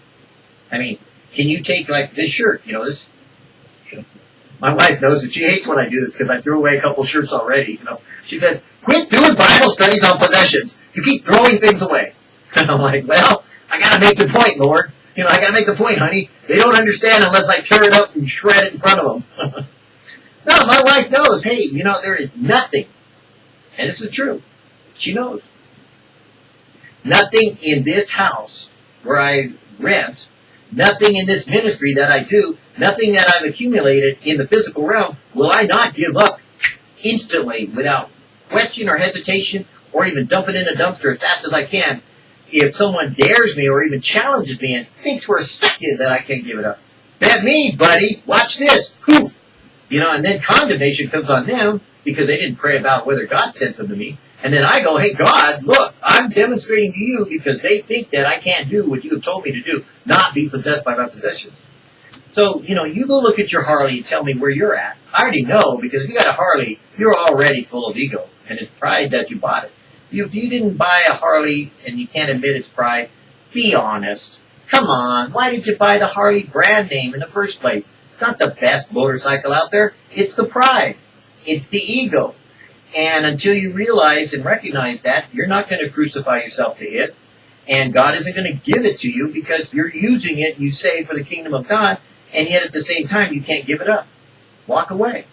I mean, can you take like this shirt? You know this. My wife knows that she hates when I do this because I threw away a couple shirts already. You know, she says, "Quit doing Bible studies on possessions. You keep throwing things away." And <laughs> I'm like, "Well, I gotta make the point, Lord. You know, I gotta make the point, honey. They don't understand unless I tear it up and shred it in front of them." <laughs> no, my wife knows. Hey, you know, there is nothing, and this is true. She knows. Nothing in this house where I rent, nothing in this ministry that I do, nothing that I've accumulated in the physical realm will I not give up instantly without question or hesitation or even dump it in a dumpster as fast as I can if someone dares me or even challenges me and thinks for a second that I can't give it up. That me, buddy. Watch this. Poof. You know, and then condemnation comes on them because they didn't pray about whether God sent them to me. And then I go, hey, God, look, I'm demonstrating to you because they think that I can't do what you have told me to do, not be possessed by my possessions. So, you know, you go look at your Harley and tell me where you're at. I already know because if you got a Harley, you're already full of ego and it's pride that you bought it. If you didn't buy a Harley and you can't admit it's pride, be honest. Come on, why did you buy the Harley brand name in the first place? It's not the best motorcycle out there. It's the pride. It's the ego. And until you realize and recognize that, you're not going to crucify yourself to it. And God isn't going to give it to you because you're using it, you say, for the kingdom of God, and yet at the same time, you can't give it up. Walk away.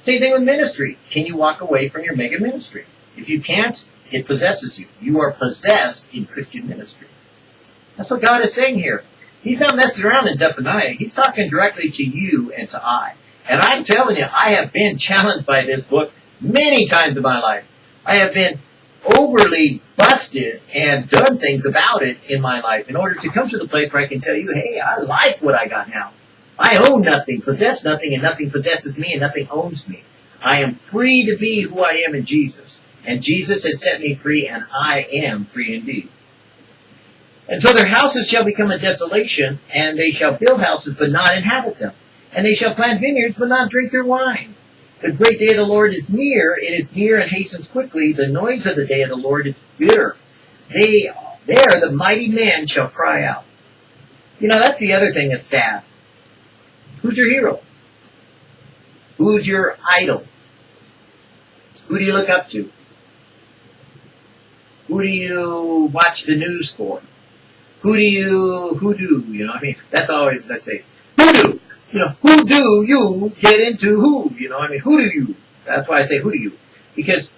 Same thing with ministry. Can you walk away from your mega ministry? If you can't, it possesses you. You are possessed in Christian ministry. That's what God is saying here. He's not messing around in Zephaniah. He's talking directly to you and to I. And I'm telling you, I have been <laughs> challenged by this book many times in my life. I have been overly busted and done things about it in my life in order to come to the place where I can tell you, hey, I like what I got now. I own nothing, possess nothing, and nothing possesses me, and nothing owns me. I am free to be who I am in Jesus. And Jesus has set me free, and I am free indeed. And so their houses shall become a desolation, and they shall build houses, but not inhabit them. And they shall plant vineyards, but not drink their wine. The great day of the Lord is near. It is near and hastens quickly. The noise of the day of the Lord is bitter. They, there the mighty man shall cry out. You know, that's the other thing that's sad. Who's your hero? Who's your idol? Who do you look up to? Who do you watch the news for? Who do you, who do, you know, I mean, that's always, let's say? You know, who do you get into who? You know, I mean, who do you? That's why I say who do you. Because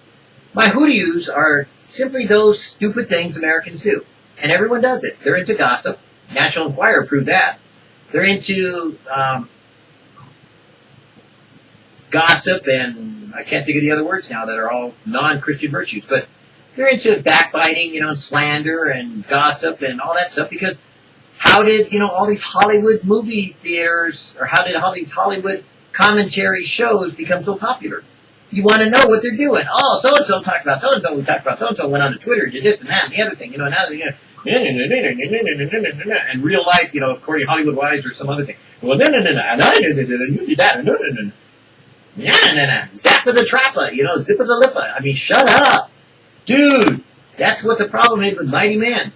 my who do yous are simply those stupid things Americans do. And everyone does it. They're into gossip. National Enquirer proved that. They're into um, gossip and I can't think of the other words now that are all non-Christian virtues, but they're into backbiting, you know, slander and gossip and all that stuff because how did, you know, all these Hollywood movie theaters, or how did all these Hollywood commentary shows become so popular? You want to know what they're doing. Oh, so-and-so talked about so-and-so, we talked about so-and-so, went on to Twitter, did this and that and the other thing, you know, now, you know, and real life, you know, according to Hollywood Wise or some other thing. Well, no, no, no, no, and I did it, and you did that, no, no, no. Yeah, no, no. Zappa the Trappa, you know, Zippa the Lippa. I mean, shut up. Dude, that's what the problem is with Mighty Man.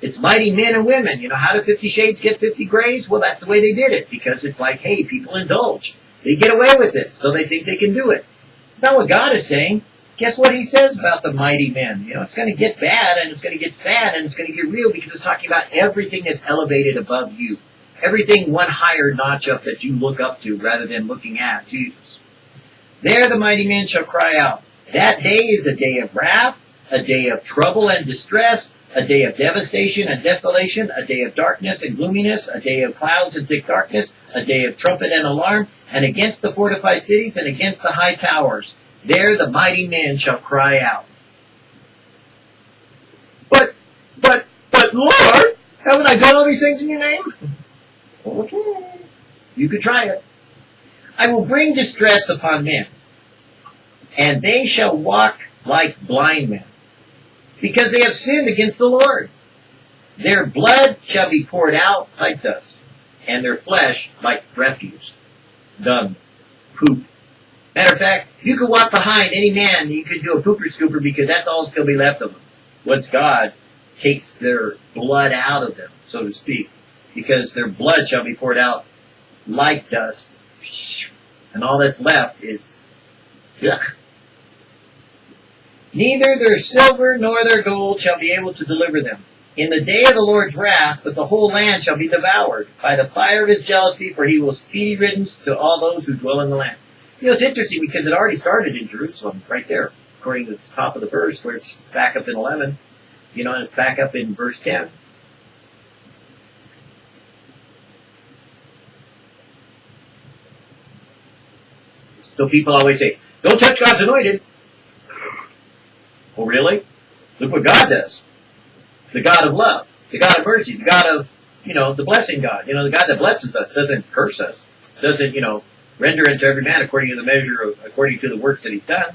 It's mighty men and women. You know, how do Fifty Shades get Fifty Grays? Well, that's the way they did it because it's like, hey, people indulge. They get away with it, so they think they can do it. It's not what God is saying. Guess what He says about the mighty men? You know, it's going to get bad and it's going to get sad and it's going to get real because it's talking about everything that's elevated above you. Everything one higher notch up that you look up to rather than looking at Jesus. There the mighty men shall cry out. That day is a day of wrath, a day of trouble and distress, a day of devastation and desolation, a day of darkness and gloominess, a day of clouds and thick darkness, a day of trumpet and alarm, and against the fortified cities, and against the high towers. There the mighty men shall cry out. But, but, but Lord, haven't I done all these things in your name? Okay. You could try it. I will bring distress upon men, and they shall walk like blind men, because they have sinned against the Lord. Their blood shall be poured out like dust, and their flesh like refuse, dung, poop. Matter of fact, you could walk behind any man, you could do a pooper scooper because that's all that's going to be left of them. Once God takes their blood out of them, so to speak, because their blood shall be poured out like dust, and all that's left is ugh. Neither their silver nor their gold shall be able to deliver them in the day of the Lord's wrath, but the whole land shall be devoured by the fire of his jealousy, for he will speedy riddance to all those who dwell in the land. You know, it's interesting because it already started in Jerusalem, right there, according to the top of the verse, where it's back up in 11, you know, and it's back up in verse 10. So people always say, don't touch God's anointed. Oh, really? Look what God does the God of love, the God of mercy, the God of, you know, the blessing God. You know, the God that blesses us doesn't curse us, doesn't, you know, render unto every man according to the measure of, according to the works that he's done.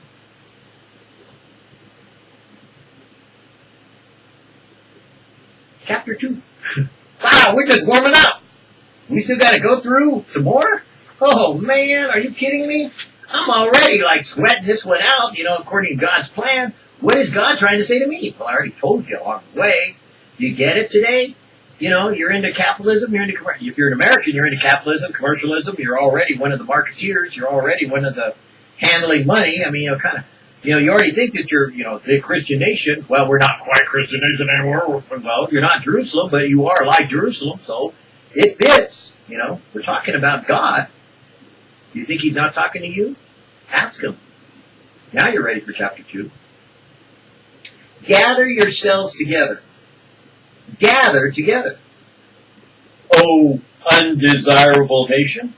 Chapter 2. <laughs> wow, we're just warming up. We still got to go through some more? Oh man, are you kidding me? I'm already like sweating this one out, you know, according to God's plan. What is God trying to say to me? Well, I already told you along the way. You get it today? You know, you're into capitalism, you're into, if you're an American, you're into capitalism, commercialism, you're already one of the marketeers, you're already one of the handling money. I mean, you know, kind of, you know, you already think that you're, you know, the Christian nation. Well, we're not quite Christian nation anymore. Well, you're not Jerusalem, but you are like Jerusalem, so it fits. You know, we're talking about God. You think he's not talking to you? Ask him. Now you're ready for chapter 2. Gather yourselves together. Gather together. O undesirable nation.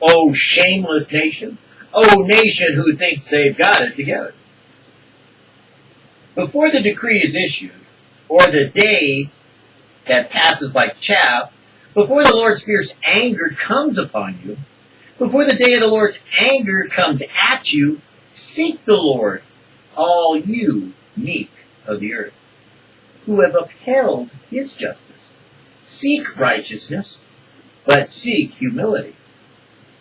O shameless nation. O nation who thinks they've got it together. Before the decree is issued, or the day that passes like chaff, before the Lord's fierce anger comes upon you, before the day of the Lord's anger comes at you, seek the Lord, all you meek of the earth, who have upheld his justice. Seek righteousness, but seek humility.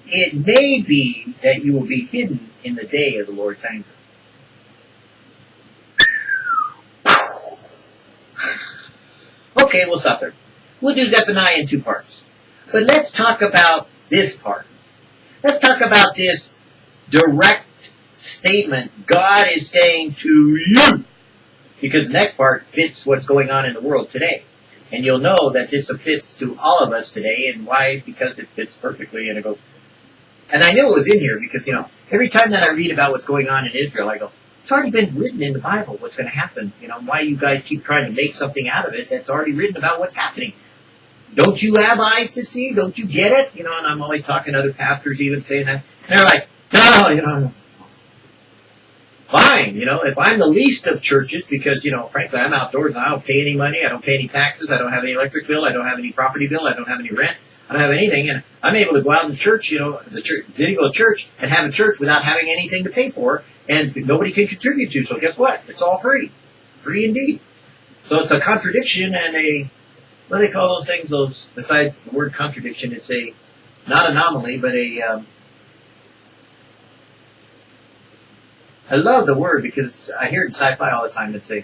It may be that you will be hidden in the day of the Lord's anger. Okay, we'll stop there. We'll do Zephaniah in two parts. But let's talk about this part. Let's talk about this direct statement God is saying to you because the next part fits what's going on in the world today. And you'll know that this fits to all of us today, and why? Because it fits perfectly, and it goes. And I knew it was in here because, you know, every time that I read about what's going on in Israel, I go, it's already been written in the Bible what's going to happen. You know, why you guys keep trying to make something out of it that's already written about what's happening. Don't you have eyes to see? Don't you get it? You know, and I'm always talking to other pastors even saying that. And they're like, no, you know, fine. You know, if I'm the least of churches, because, you know, frankly, I'm outdoors and I don't pay any money, I don't pay any taxes, I don't have any electric bill, I don't have any property bill, I don't have any rent, I don't have anything, and I'm able to go out in the church, you know, the church, Vidivo church, and have a church without having anything to pay for, and nobody can contribute to, so guess what? It's all free. Free indeed. So it's a contradiction and a, what do they call those things, those, besides the word contradiction, it's a, not anomaly, but a, um, I love the word because I hear it in sci-fi all the time. It's a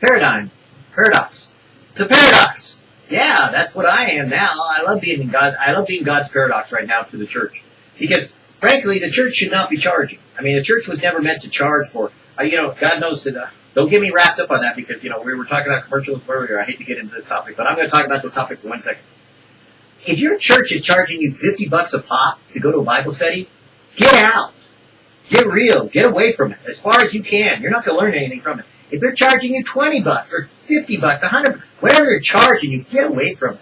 paradigm, paradox. It's a paradox. Yeah, that's what I am now. I love being in God. I love being God's paradox right now to the church because, frankly, the church should not be charging. I mean, the church was never meant to charge for. Uh, you know, God knows that. Uh, don't get me wrapped up on that because you know we were talking about commercials earlier. I hate to get into this topic, but I'm going to talk about this topic for one second. If your church is charging you 50 bucks a pop to go to a Bible study, get out. Get real. Get away from it as far as you can. You're not going to learn anything from it. If they're charging you 20 bucks or 50 bucks, 100, whatever they're charging you, get away from it.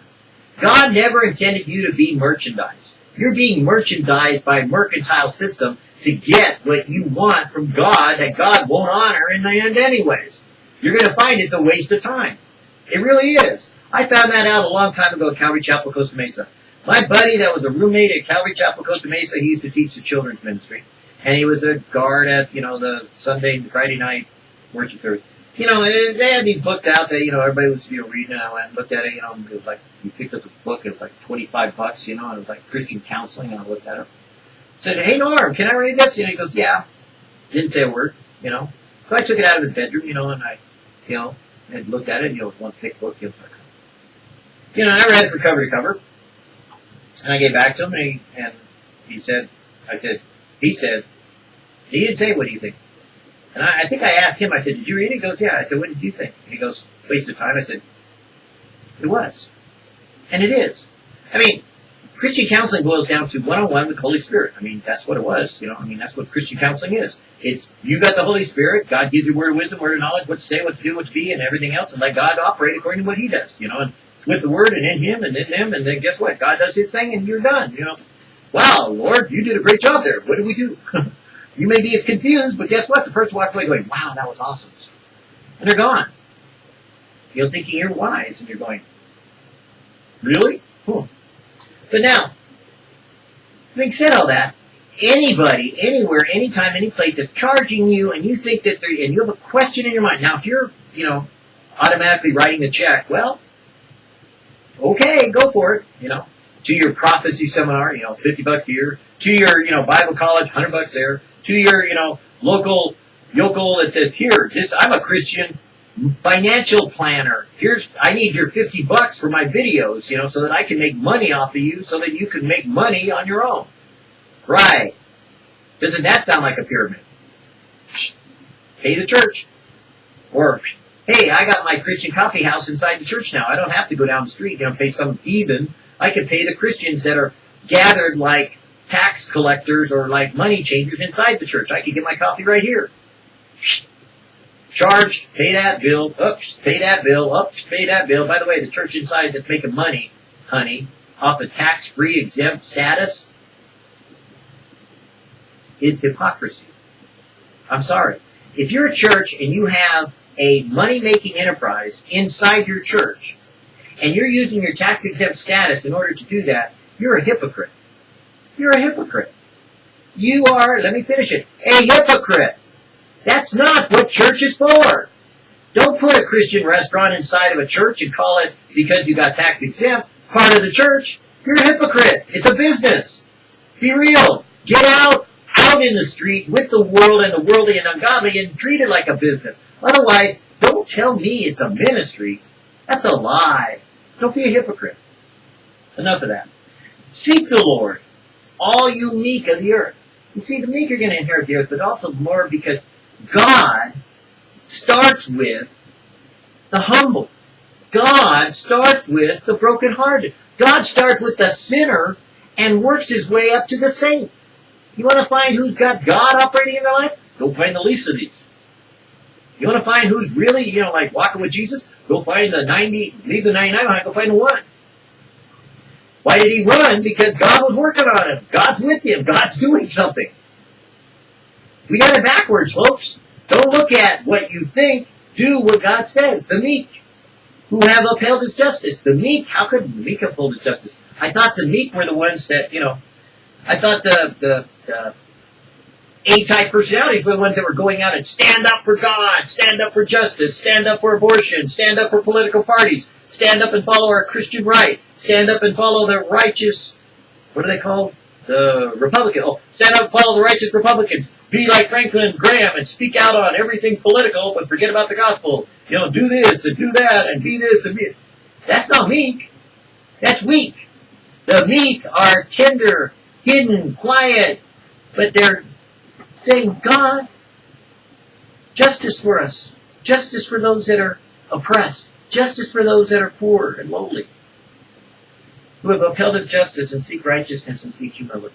God never intended you to be merchandise. You're being merchandised by a mercantile system to get what you want from God that God won't honor in the end anyways. You're going to find it's a waste of time. It really is. I found that out a long time ago at Calvary Chapel, Costa Mesa. My buddy that was a roommate at Calvary Chapel, Costa Mesa, he used to teach the children's ministry. And he was a guard at, you know, the Sunday, and Friday night worship service. You know, they had these books out that, you know, everybody was, you know, reading and I went and looked at it, you know, it was like, you picked up the book, it was like 25 bucks, you know, and it was like Christian counseling, and I looked at it. Said, hey Norm, can I read this? Know, he goes, yeah. Didn't say a word, you know. So I took it out of his bedroom, you know, and I, you know, and looked at it, And, you know, one thick book, you know, like, you know, I read it from cover to cover. And I gave back to him, and he, and he said, I said, he said, he didn't say, what do you think? And I, I think I asked him, I said, did you read it? He goes, yeah. I said, what did you think? And he goes, waste of time. I said, it was. And it is. I mean, Christian counseling boils down to one-on-one with the Holy Spirit. I mean, that's what it was. You know, I mean, that's what Christian counseling is. It's, you got the Holy Spirit, God gives you word of wisdom, word of knowledge, what to say, what to do, what to be, and everything else, and let God operate according to what He does, you know, and with the Word and in Him and in them, and then guess what? God does His thing and you're done, you know. Wow, Lord, you did a great job there. What did we do? <laughs> you may be as confused, but guess what? The person walks away going, wow, that was awesome. And they're gone. You're thinking you're wise, and you're going, really? Cool. But now, having said all that, anybody, anywhere, anytime, any place is charging you, and you think that they're, and you have a question in your mind. Now, if you're, you know, automatically writing the check, well, okay, go for it, you know, to your prophecy seminar, you know, 50 bucks a year, to your, you know, Bible college, 100 bucks there, to your, you know, local yokel that says, here, this, I'm a Christian financial planner. Here's, I need your 50 bucks for my videos, you know, so that I can make money off of you so that you can make money on your own. Right. Doesn't that sound like a pyramid? Pay the church. Or hey, I got my Christian coffee house inside the church now. I don't have to go down the street, you know, pay some heathen. I can pay the Christians that are gathered like tax collectors or like money changers inside the church. I can get my coffee right here. Charge, pay that bill, oops, pay that bill, oops, pay that bill. By the way, the church inside that's making money, honey, off the tax-free exempt status is hypocrisy. I'm sorry. If you're a church and you have a money-making enterprise inside your church, and you're using your tax-exempt status in order to do that, you're a hypocrite. You're a hypocrite. You are, let me finish it, a hypocrite. That's not what church is for. Don't put a Christian restaurant inside of a church and call it, because you got tax exempt, part of the church. You're a hypocrite. It's a business. Be real. Get out out in the street with the world and the worldly and ungodly and treat it like a business. Otherwise, don't tell me it's a ministry. That's a lie. Don't be a hypocrite. Enough of that. Seek the Lord, all you meek of the earth. You see, the meek are going to inherit the earth, but also more because God starts with the humble. God starts with the brokenhearted. God starts with the sinner and works his way up to the saint. You want to find who's got God operating in their life? Go find the least of these. You want to find who's really, you know, like walking with Jesus? Go find the 90, leave the 99 behind, go find the one. Why did he run? Because God was working on him. God's with him. God's doing something. We got it backwards, folks. Don't look at what you think. Do what God says. The meek, who have upheld his justice. The meek, how could the meek uphold his justice? I thought the meek were the ones that, you know, I thought the, the, the A-type personalities were the ones that were going out and stand up for God, stand up for justice, stand up for abortion, stand up for political parties, stand up and follow our Christian right, stand up and follow the righteous, what are they called? The Republican. Oh, stand up and follow the righteous Republicans. Be like Franklin Graham and speak out on everything political, but forget about the gospel. You know, do this and do that and be this and be. That's not meek. That's weak. The meek are tender hidden, quiet, but they're saying, God, justice for us, justice for those that are oppressed, justice for those that are poor and lowly, who have upheld his justice and seek righteousness and seek humility.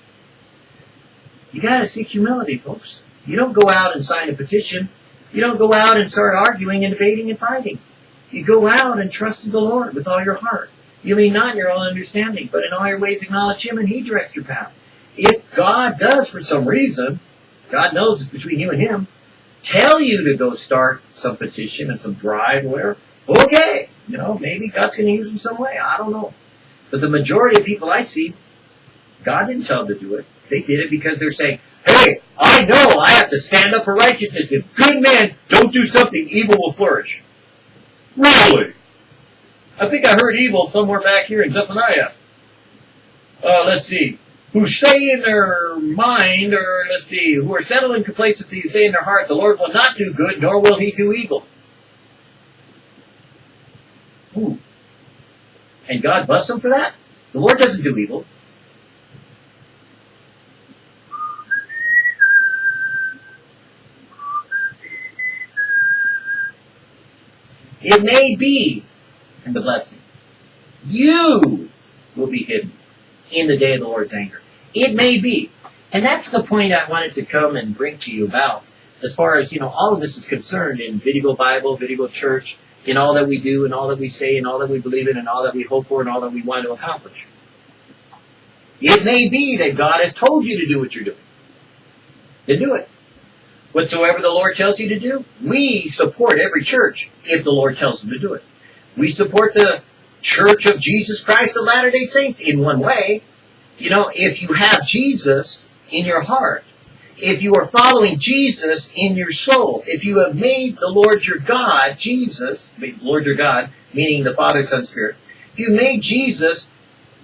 You gotta seek humility, folks. You don't go out and sign a petition. You don't go out and start arguing and debating and fighting. You go out and trust in the Lord with all your heart. You lean not in your own understanding, but in all your ways acknowledge Him, and He directs your path. If God does, for some reason, God knows it's between you and Him, tell you to go start some petition and some drive, whatever, okay, you know, maybe God's going to use them some way. I don't know. But the majority of people I see, God didn't tell them to do it. They did it because they're saying, hey, I know I have to stand up for righteousness. If good men don't do something, evil will flourish. Really? I think I heard evil somewhere back here in Zephaniah. Uh, let's see. Who say in their mind, or let's see, who are settled in complacency, say in their heart, the Lord will not do good, nor will he do evil. Ooh. And God bless them for that? The Lord doesn't do evil. It may be in the blessing. You will be hidden in the day of the Lord's anger. It may be. And that's the point I wanted to come and bring to you about. As far as, you know, all of this is concerned in Vidivo Bible, Vidivo Church, in all that we do and all that we say and all that we believe in and all that we hope for and all that we want to accomplish. It may be that God has told you to do what you're doing. Then do it. Whatsoever the Lord tells you to do, we support every church if the Lord tells them to do it. We support the Church of Jesus Christ of Latter-day Saints in one way. You know, if you have Jesus in your heart, if you are following Jesus in your soul, if you have made the Lord your God, Jesus, Lord your God, meaning the Father, Son, Spirit, if you made Jesus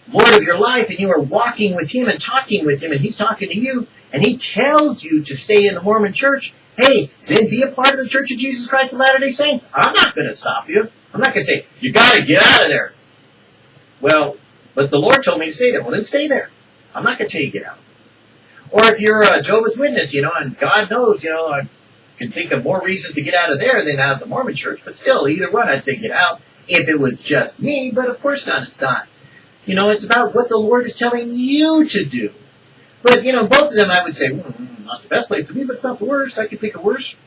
Lord of your life and you are walking with Him and talking with Him and He's talking to you and He tells you to stay in the Mormon church, hey, then be a part of the Church of Jesus Christ of Latter-day Saints. I'm not going to stop you. I'm not going to say, you got to get out of there. Well, but the Lord told me to stay there. Well, then stay there. I'm not going to tell you to get out. Or if you're a Jehovah's Witness, you know, and God knows, you know, I can think of more reasons to get out of there than out of the Mormon church, but still, either one, I'd say get out if it was just me, but of course not, it's not. You know, it's about what the Lord is telling you to do. But, you know, both of them I would say, mm, not the best place to be, but it's not the worst. I could think of worse.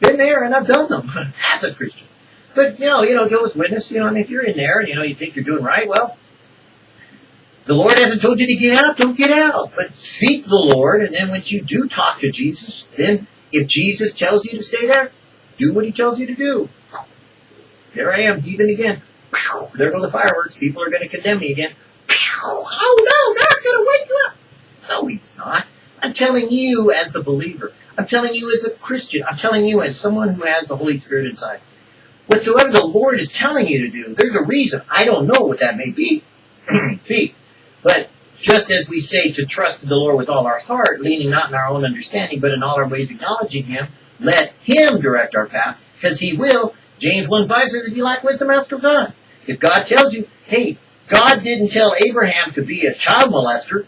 Been there and I've done them <laughs> as a Christian. But, you know, you know, Jehovah's Witness, you know, I mean, if you're in there and, you know, you think you're doing right, well, the Lord hasn't told you to get out, don't get out. But seek the Lord, and then once you do talk to Jesus, then if Jesus tells you to stay there, do what he tells you to do. There I am, heathen again. <laughs> There go the fireworks. People are going to condemn me again. <laughs> Oh no, God's going to wake you up. No, he's not. I'm telling you as a believer. I'm telling you as a Christian. I'm telling you as someone who has the Holy Spirit inside. Whatsoever the Lord is telling you to do, there's a reason. I don't know what that may be. <clears throat> But just as we say to trust the Lord with all our heart, leaning not in our own understanding, but in all our ways acknowledging Him, let Him direct our path, because He will. James 1.5 says, if you lack wisdom, ask of God. If God tells you, hey, God didn't tell Abraham to be a child molester,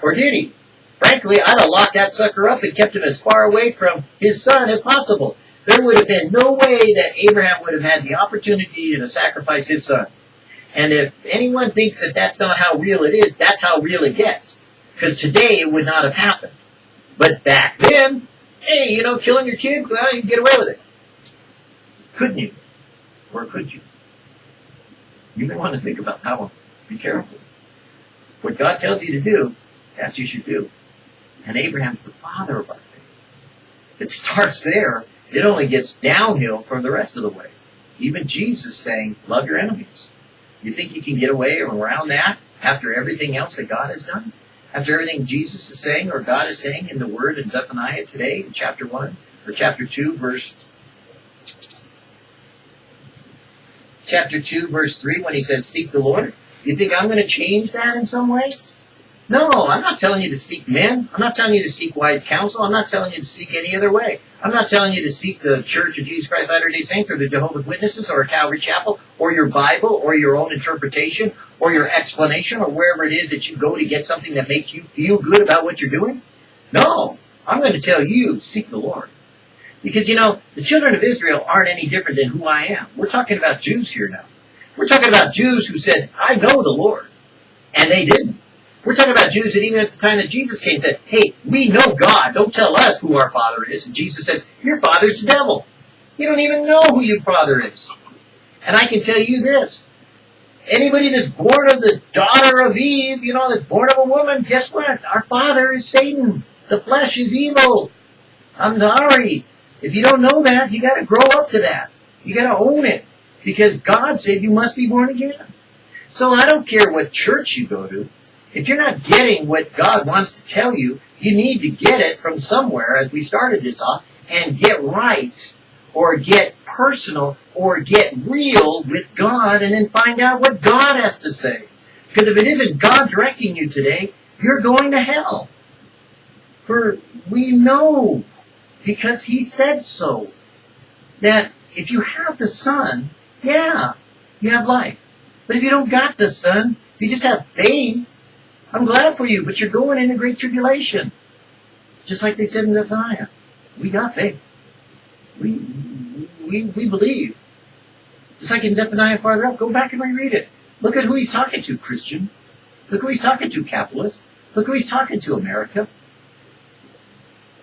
or did he? Frankly, I'd have locked that sucker up and kept him as far away from his son as possible. There would have been no way that Abraham would have had the opportunity to sacrifice his son. And if anyone thinks that that's not how real it is, that's how real it gets. Because today it would not have happened. But back then, hey, you know, killing your kid, well, you can get away with it. Couldn't you? Or could you? You may want to think about that one. Be careful. What God tells you to do, that's what you should do. And Abraham's the father of our faith. It starts there. It only gets downhill from the rest of the way. Even Jesus saying, love your enemies. You think you can get away around that after everything else that God has done? After everything Jesus is saying or God is saying in the Word in Zephaniah today, in chapter 1 or chapter 2, verse chapter 2, verse 3, when he says, Seek the Lord? You think I'm going to change that in some way? No, I'm not telling you to seek men. I'm not telling you to seek wise counsel. I'm not telling you to seek any other way. I'm not telling you to seek the Church of Jesus Christ Latter-day Saints or the Jehovah's Witnesses or a Calvary Chapel or your Bible or your own interpretation or your explanation or wherever it is that you go to get something that makes you feel good about what you're doing. No, I'm going to tell you, seek the Lord. Because, you know, the children of Israel aren't any different than who I am. We're talking about Jews here now. We're talking about Jews who said, I know the Lord. And they didn't. We're talking about Jews that even at the time that Jesus came said, hey, we know God. Don't tell us who our father is. And Jesus says, your father's the devil. You don't even know who your father is. And I can tell you this. anybody that's born of the daughter of Eve, you know, that's born of a woman, guess what? Our father is Satan. The flesh is evil. I'm sorry. If you don't know that, you gotta grow up to that. You gotta own it. Because God said you must be born again. So I don't care what church you go to. If you're not getting what God wants to tell you, you need to get it from somewhere, as we started this off, and get right, or get personal, or get real with God, and then find out what God has to say. Because if it isn't God directing you today, you're going to hell. For we know, because He said so, that if you have the Son, yeah, you have life. But if you don't got the Son, if you just have faith, I'm glad for you, but you're going into great tribulation. Just like they said in Zephaniah. We got faith. We, we, we believe. Just like in Zephaniah farther up, go back and reread it. Look at who he's talking to, Christian. Look who he's talking to, capitalist. Look who he's talking to, America.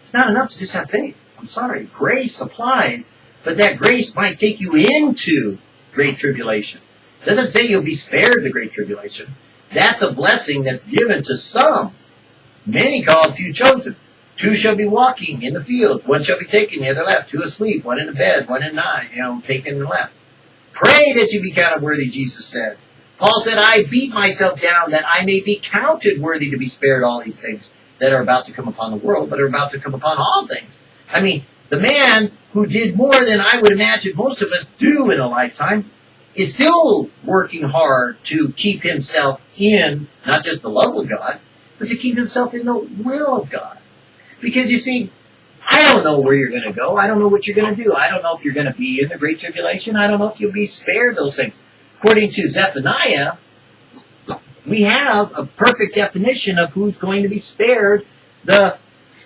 It's not enough to just have faith. I'm sorry. Grace applies, but that grace might take you into great tribulation. It doesn't say you'll be spared the great tribulation. That's a blessing that's given to some. Many called, few chosen. Two shall be walking in the field. One shall be taken, the other left. Two asleep, one in the bed, one in nine, you know, taken and left. Pray that you be counted worthy, Jesus said. Paul said, I beat myself down that I may be counted worthy to be spared all these things that are about to come upon the world, but are about to come upon all things. I mean, the man who did more than I would imagine most of us do in a lifetime is still working hard to keep himself in not just the love of God, but to keep himself in the will of God. Because you see, I don't know where you're going to go. I don't know what you're going to do. I don't know if you're going to be in the Great Tribulation. I don't know if you'll be spared those things. According to Zephaniah, we have a perfect definition of who's going to be spared the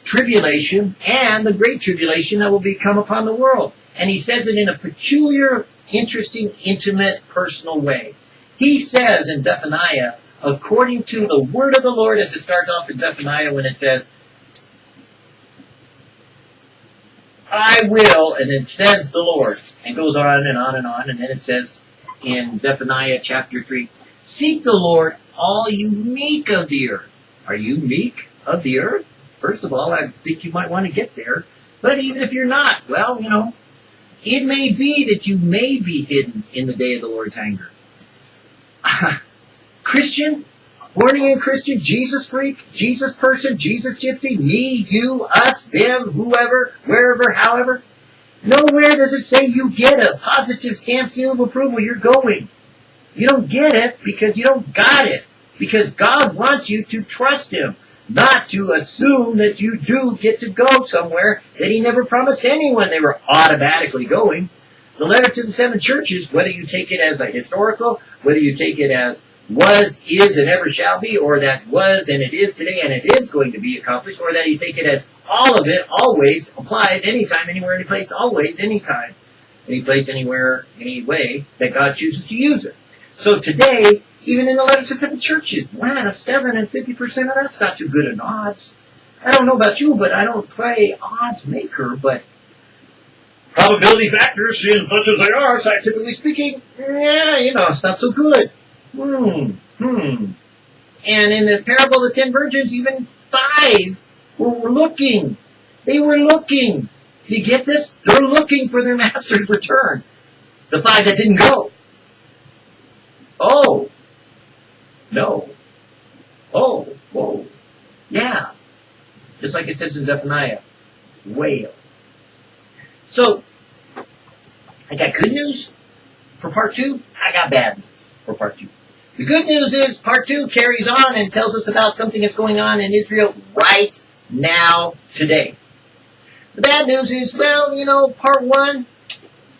tribulation and the great tribulation that will be come upon the world. And he says it in a peculiar interesting, intimate, personal way. He says in Zephaniah, according to the word of the Lord, as it starts off in Zephaniah when it says, I will, and then says the Lord, and goes on and on and on, and then it says in Zephaniah chapter 3, Seek the Lord, all you meek of the earth. Are you meek of the earth? First of all, I think you might want to get there. But even if you're not, well, you know, it may be that you may be hidden in the day of the Lord's anger. <laughs> Christian, born again Christian, Jesus freak, Jesus person, Jesus gypsy, me, you, us, them, whoever, wherever, however. Nowhere does it say you get a positive stamp seal of approval. You're going. You don't get it because you don't got it. Because God wants you to trust Him not to assume that you do get to go somewhere that he never promised anyone they were automatically going. The letter to the seven churches, whether you take it as a historical, whether you take it as was, is, and ever shall be, or that was and it is today and it is going to be accomplished, or that you take it as all of it always applies anytime, anywhere, any place, always, anytime, any place, anywhere, any way that God chooses to use it. So today, even in the letters to seven churches, one out of seven and fifty percent of that's not too good an odds. I don't know about you, but I don't play odds maker, but probability factors, seeing such as they are, scientifically speaking, yeah, you know, it's not so good. Hmm, hmm. And in the parable of the ten virgins, even five were looking. They were looking. You get this? They're looking for their <laughs> master's return. The five that didn't go. Oh, no. Oh, whoa. Yeah. Just like it says in Zephaniah. Whale. So, I got good news for part two. I got bad news for part two. The good news is part two carries on and tells us about something that's going on in Israel right now, today. The bad news is, well, you know, part one,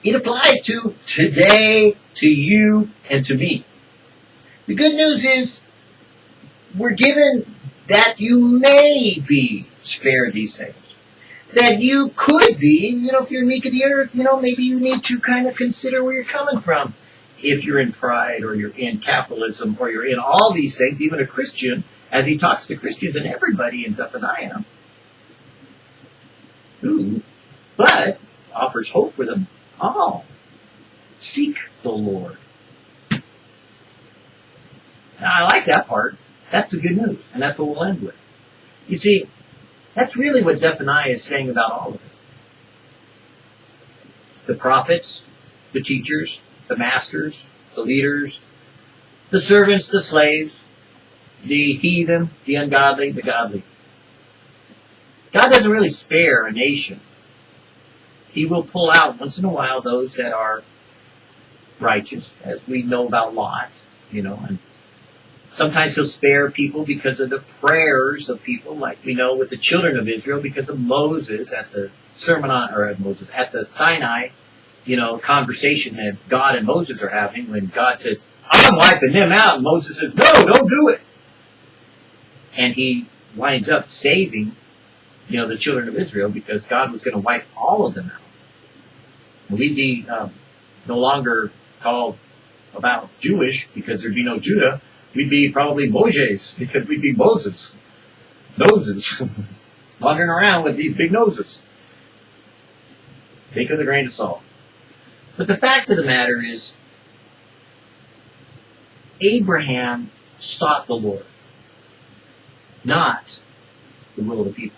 it applies to today, to you, and to me. The good news is we're given that you may be spared these things. That you could be, you know, if you're meek of the earth, you know, maybe you need to kind of consider where you're coming from. If you're in pride or you're in capitalism or you're in all these things, even a Christian, as he talks to Christians and everybody ends up in Zephaniah, who, but offers hope for them all. Seek the Lord I like that part. That's the good news, and that's what we'll end with. You see, that's really what Zephaniah is saying about all of it. The prophets, the teachers, the masters, the leaders, the servants, the slaves, the heathen, the ungodly, the godly. God doesn't really spare a nation. He will pull out once in a while those that are righteous, as we know about Lot, you know, and sometimes he'll spare people because of the prayers of people, like we know with the children of Israel, because of Moses at the sermon on, or at Moses, at the Sinai, you know, conversation that God and Moses are having when God says, I'm wiping them out. And Moses says, no, don't do it. And he winds up saving, you know, the children of Israel because God was going to wipe all of them out. We'd be um, no longer called about Jewish because there'd be no Judah. We'd be probably Moses because we'd be Moses. Noses. <laughs> Wandering around with these big noses. Take with a grain of salt. But the fact of the matter is, Abraham sought the Lord, not the will of the people.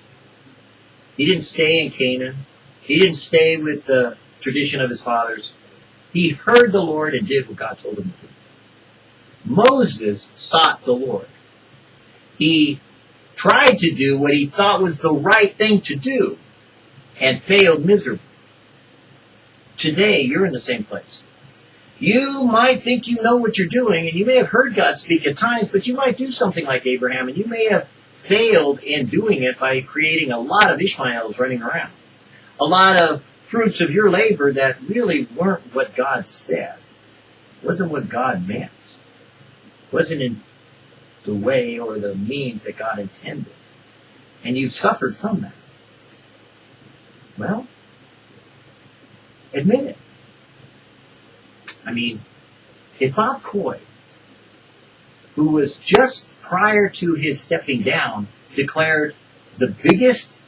He didn't stay in Canaan. He didn't stay with the tradition of his fathers. He heard the Lord and did what God told him to do. Moses sought the Lord. He tried to do what he thought was the right thing to do and failed miserably. Today, you're in the same place. You might think you know what you're doing, and you may have heard God speak at times, but you might do something like Abraham, and you may have failed in doing it by creating a lot of Ishmaels running around. A lot of fruits of your labor that really weren't what God said. Wasn't what God meant. Wasn't in the way or the means that God intended. And you've suffered from that. Well, admit it. I mean, if Bob Coy, who was just prior to his stepping down, declared the biggest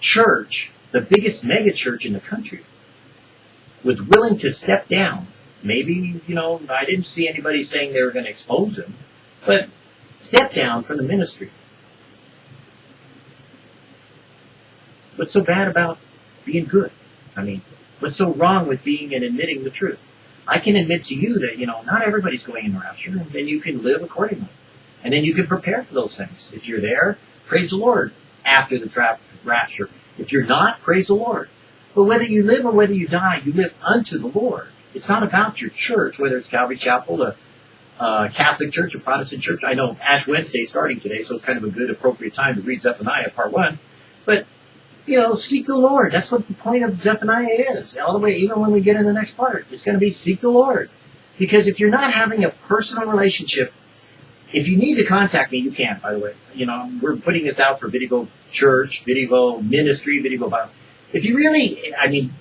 church, the biggest megachurch in the country, was willing to step down. Maybe, you know, I didn't see anybody saying they were going to expose him, but step down from the ministry. What's so bad about being good? I mean, what's so wrong with being and admitting the truth? I can admit to you that, you know, not everybody's going in rapture, and then you can live accordingly. And then you can prepare for those things. If you're there, praise the Lord after the tra- rapture. If you're not, praise the Lord. But whether you live or whether you die, you live unto the Lord. It's not about your church, whether it's Calvary Chapel, a, a uh, Catholic church, a Protestant church. I know Ash Wednesday is starting today, so it's kind of a good, appropriate time to read Zephaniah part one. But you know, seek the Lord. That's what the point of Zephaniah is. All the way, even when we get in the next part, it's going to be seek the Lord. Because if you're not having a personal relationship, if you need to contact me, you can, by the way. You know, we're putting this out for Vidivo Church, Vidivo Ministry, Vidivo Bible. If you really, I mean,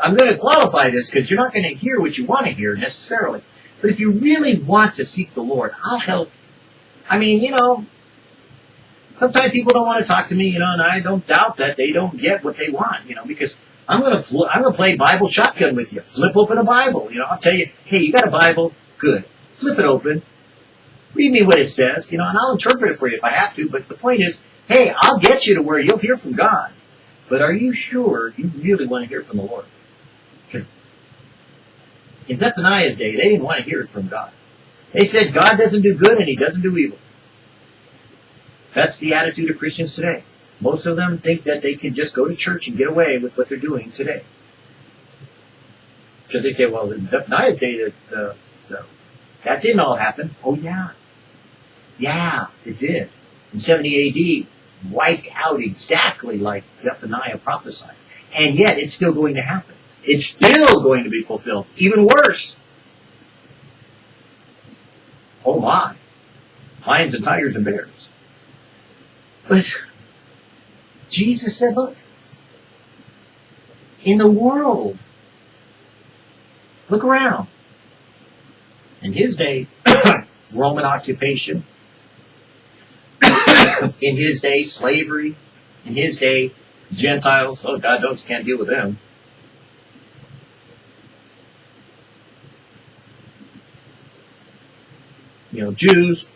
I'm going to qualify this because you're not going to hear what you want to hear necessarily. But if you really want to seek the Lord, I'll help. I mean, you know, sometimes people don't want to talk to me, you know, and I don't doubt that they don't get what they want, you know, because I'm gonna fl- I'm gonna play Bible shotgun with you. Flip open a Bible, you know. I'll tell you, hey, you got a Bible? Good. Flip it open. Read me what it says, you know, and I'll interpret it for you if I have to. But the point is, hey, I'll get you to where you'll hear from God. But are you sure you really want to hear from the Lord? In Zephaniah's day, they didn't want to hear it from God. They said God doesn't do good and He doesn't do evil. That's the attitude of Christians today. Most of them think that they can just go to church and get away with what they're doing today. Because they say, well, in Zephaniah's day, the, the, that didn't all happen. Oh, yeah. Yeah, it did. In 70 AD, wiped out exactly like Zephaniah prophesied. And yet, it's still going to happen. It's still going to be fulfilled. Even worse. Oh my. Lions and tigers and bears. But Jesus said, look, in the world, look around. In his day, <coughs> Roman occupation. <coughs> in his day, slavery. In his day, Gentiles. Oh, God knows you can't deal with them. You You know, Jews,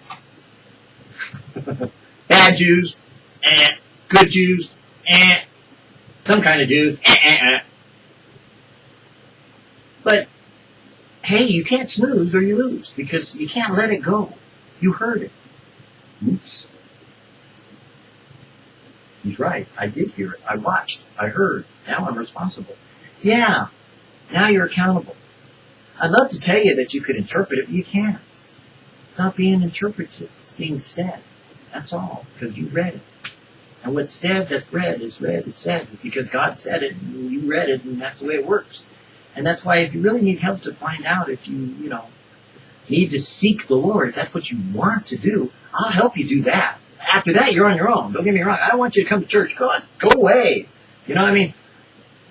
bad Jews, eh, good Jews, eh, some kind of Jews, eh, eh, eh. But hey, you can't snooze or you lose because you can't let it go. You heard it. Oops. He's right. I did hear it. I watched. I heard. Now I'm responsible. Yeah. Now you're accountable. I'd love to tell you that you could interpret it, but you can't. It's not being interpreted. It's being said. That's all. Because you read it. And what's said that's read is read is said. Because God said it and you read it and that's the way it works. And that's why if you really need help to find out if you, you know, need to seek the Lord, that's what you want to do, I'll help you do that. After that, you're on your own. Don't get me wrong. I don't want you to come to church. Go, go away. You know what I mean?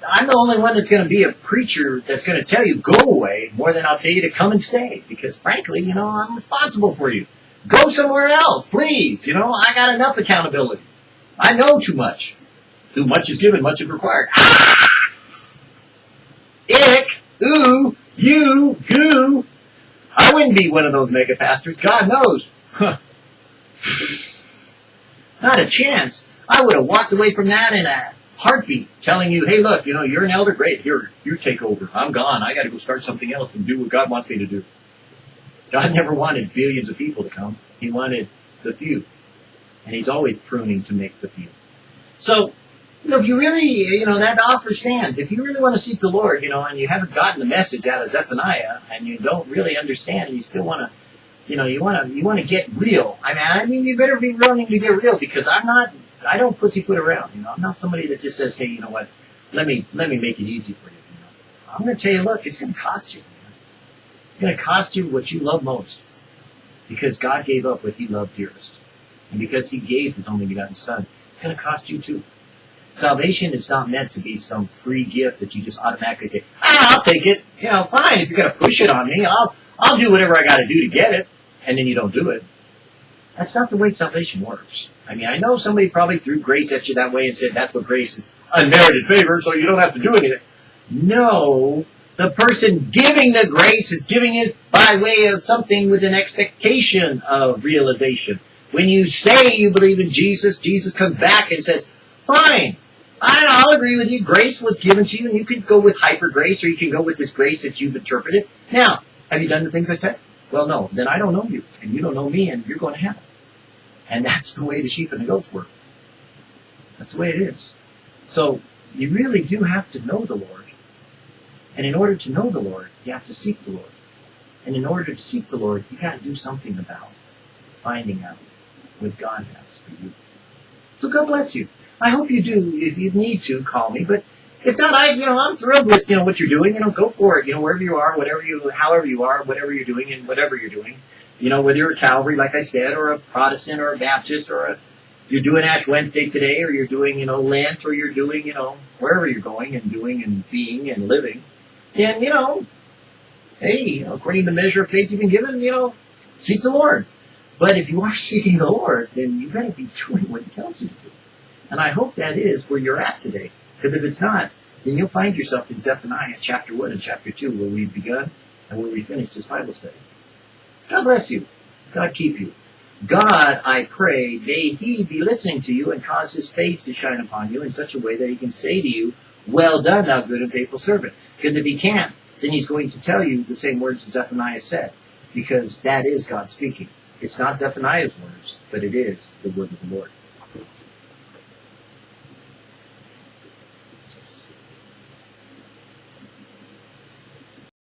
I'm the only one that's going to be a preacher that's going to tell you go away more than I'll tell you to come and stay. Because frankly, you know, I'm responsible for you. Go somewhere else, please. You know, I got enough accountability. I know too much. Too much is given, much is required. Ah! Ick, ooh, you, goo. I wouldn't be one of those mega pastors. God knows. Huh. Not a chance. I would have walked away from that in a heartbeat, telling you, hey, look, you know, you're an elder. Great. Here, you take over. I'm gone. I got to go start something else and do what God wants me to do. God never wanted billions of people to come. He wanted the few. And he's always pruning to make the few. So, you know, if you really, you know, that offer stands. If you really want to seek the Lord, you know, and you haven't gotten the message out of Zephaniah, and you don't really understand, and you still want to, you know, you want to, you want to get real. I mean, I mean, you better be willing to get real because I'm not, I don't pussyfoot around. You know, I'm not somebody that just says, hey, you know what, let me, let me make it easy for you. you know? I'm going to tell you, look, it's going to cost you. It's going to cost you what you love most because God gave up what He loved dearest, and because He gave His only begotten Son, it's going to cost you too. Salvation is not meant to be some free gift that you just automatically say, ah, I'll take it. You know, fine. If you're going to push it on me, I'll, I'll do whatever I got to do to get it. And then you don't do it. That's not the way salvation works. I mean, I know somebody probably threw grace at you that way and said that's what grace is. Unmerited favor, so you don't have to do anything. No. The person giving the grace is giving it by way of something with an expectation of realization. When you say you believe in Jesus, Jesus comes back and says, fine, I, I'll agree with you. Grace was given to you, and you can go with hyper grace, or you can go with this grace that you've interpreted. Now, have you done the things I said? Well, no. Then I don't know you, and you don't know me, and you're going to heaven. And that's the way the sheep and the goats work. That's the way it is. So you really do have to know the Lord. And in order to know the Lord, you have to seek the Lord. And in order to seek the Lord, you got to do something about finding out what God has for you. So God bless you. I hope you do. If you need to, call me. But if not, I, you know, I'm thrilled with, you know, what you're doing. You know, go for it. You know, wherever you are, whatever you, however you are, whatever you're doing and whatever you're doing. You know, whether you're a Calvary, like I said, or a Protestant or a Baptist or a, you're doing Ash Wednesday today or you're doing, you know, Lent or you're doing, you know, wherever you're going and doing and being and living. And, you know, hey, according to the measure of faith you've been given, you know, seek the Lord. But if you are <laughs> seeking the Lord, then you better be doing what He tells you to do. And I hope that is where you're at today. Because if it's not, then you'll find yourself in Zephaniah chapter 1 and chapter 2 where we've begun and where we finished this Bible study. God bless you. God keep you. God, I pray, may He be listening to you and cause His face to shine upon you in such a way that He can say to you, well done, thou good and faithful servant. Because if He can't, then He's going to tell you the same words that Zephaniah said. Because that is God speaking. It's not Zephaniah's words, but it is the word of the Lord.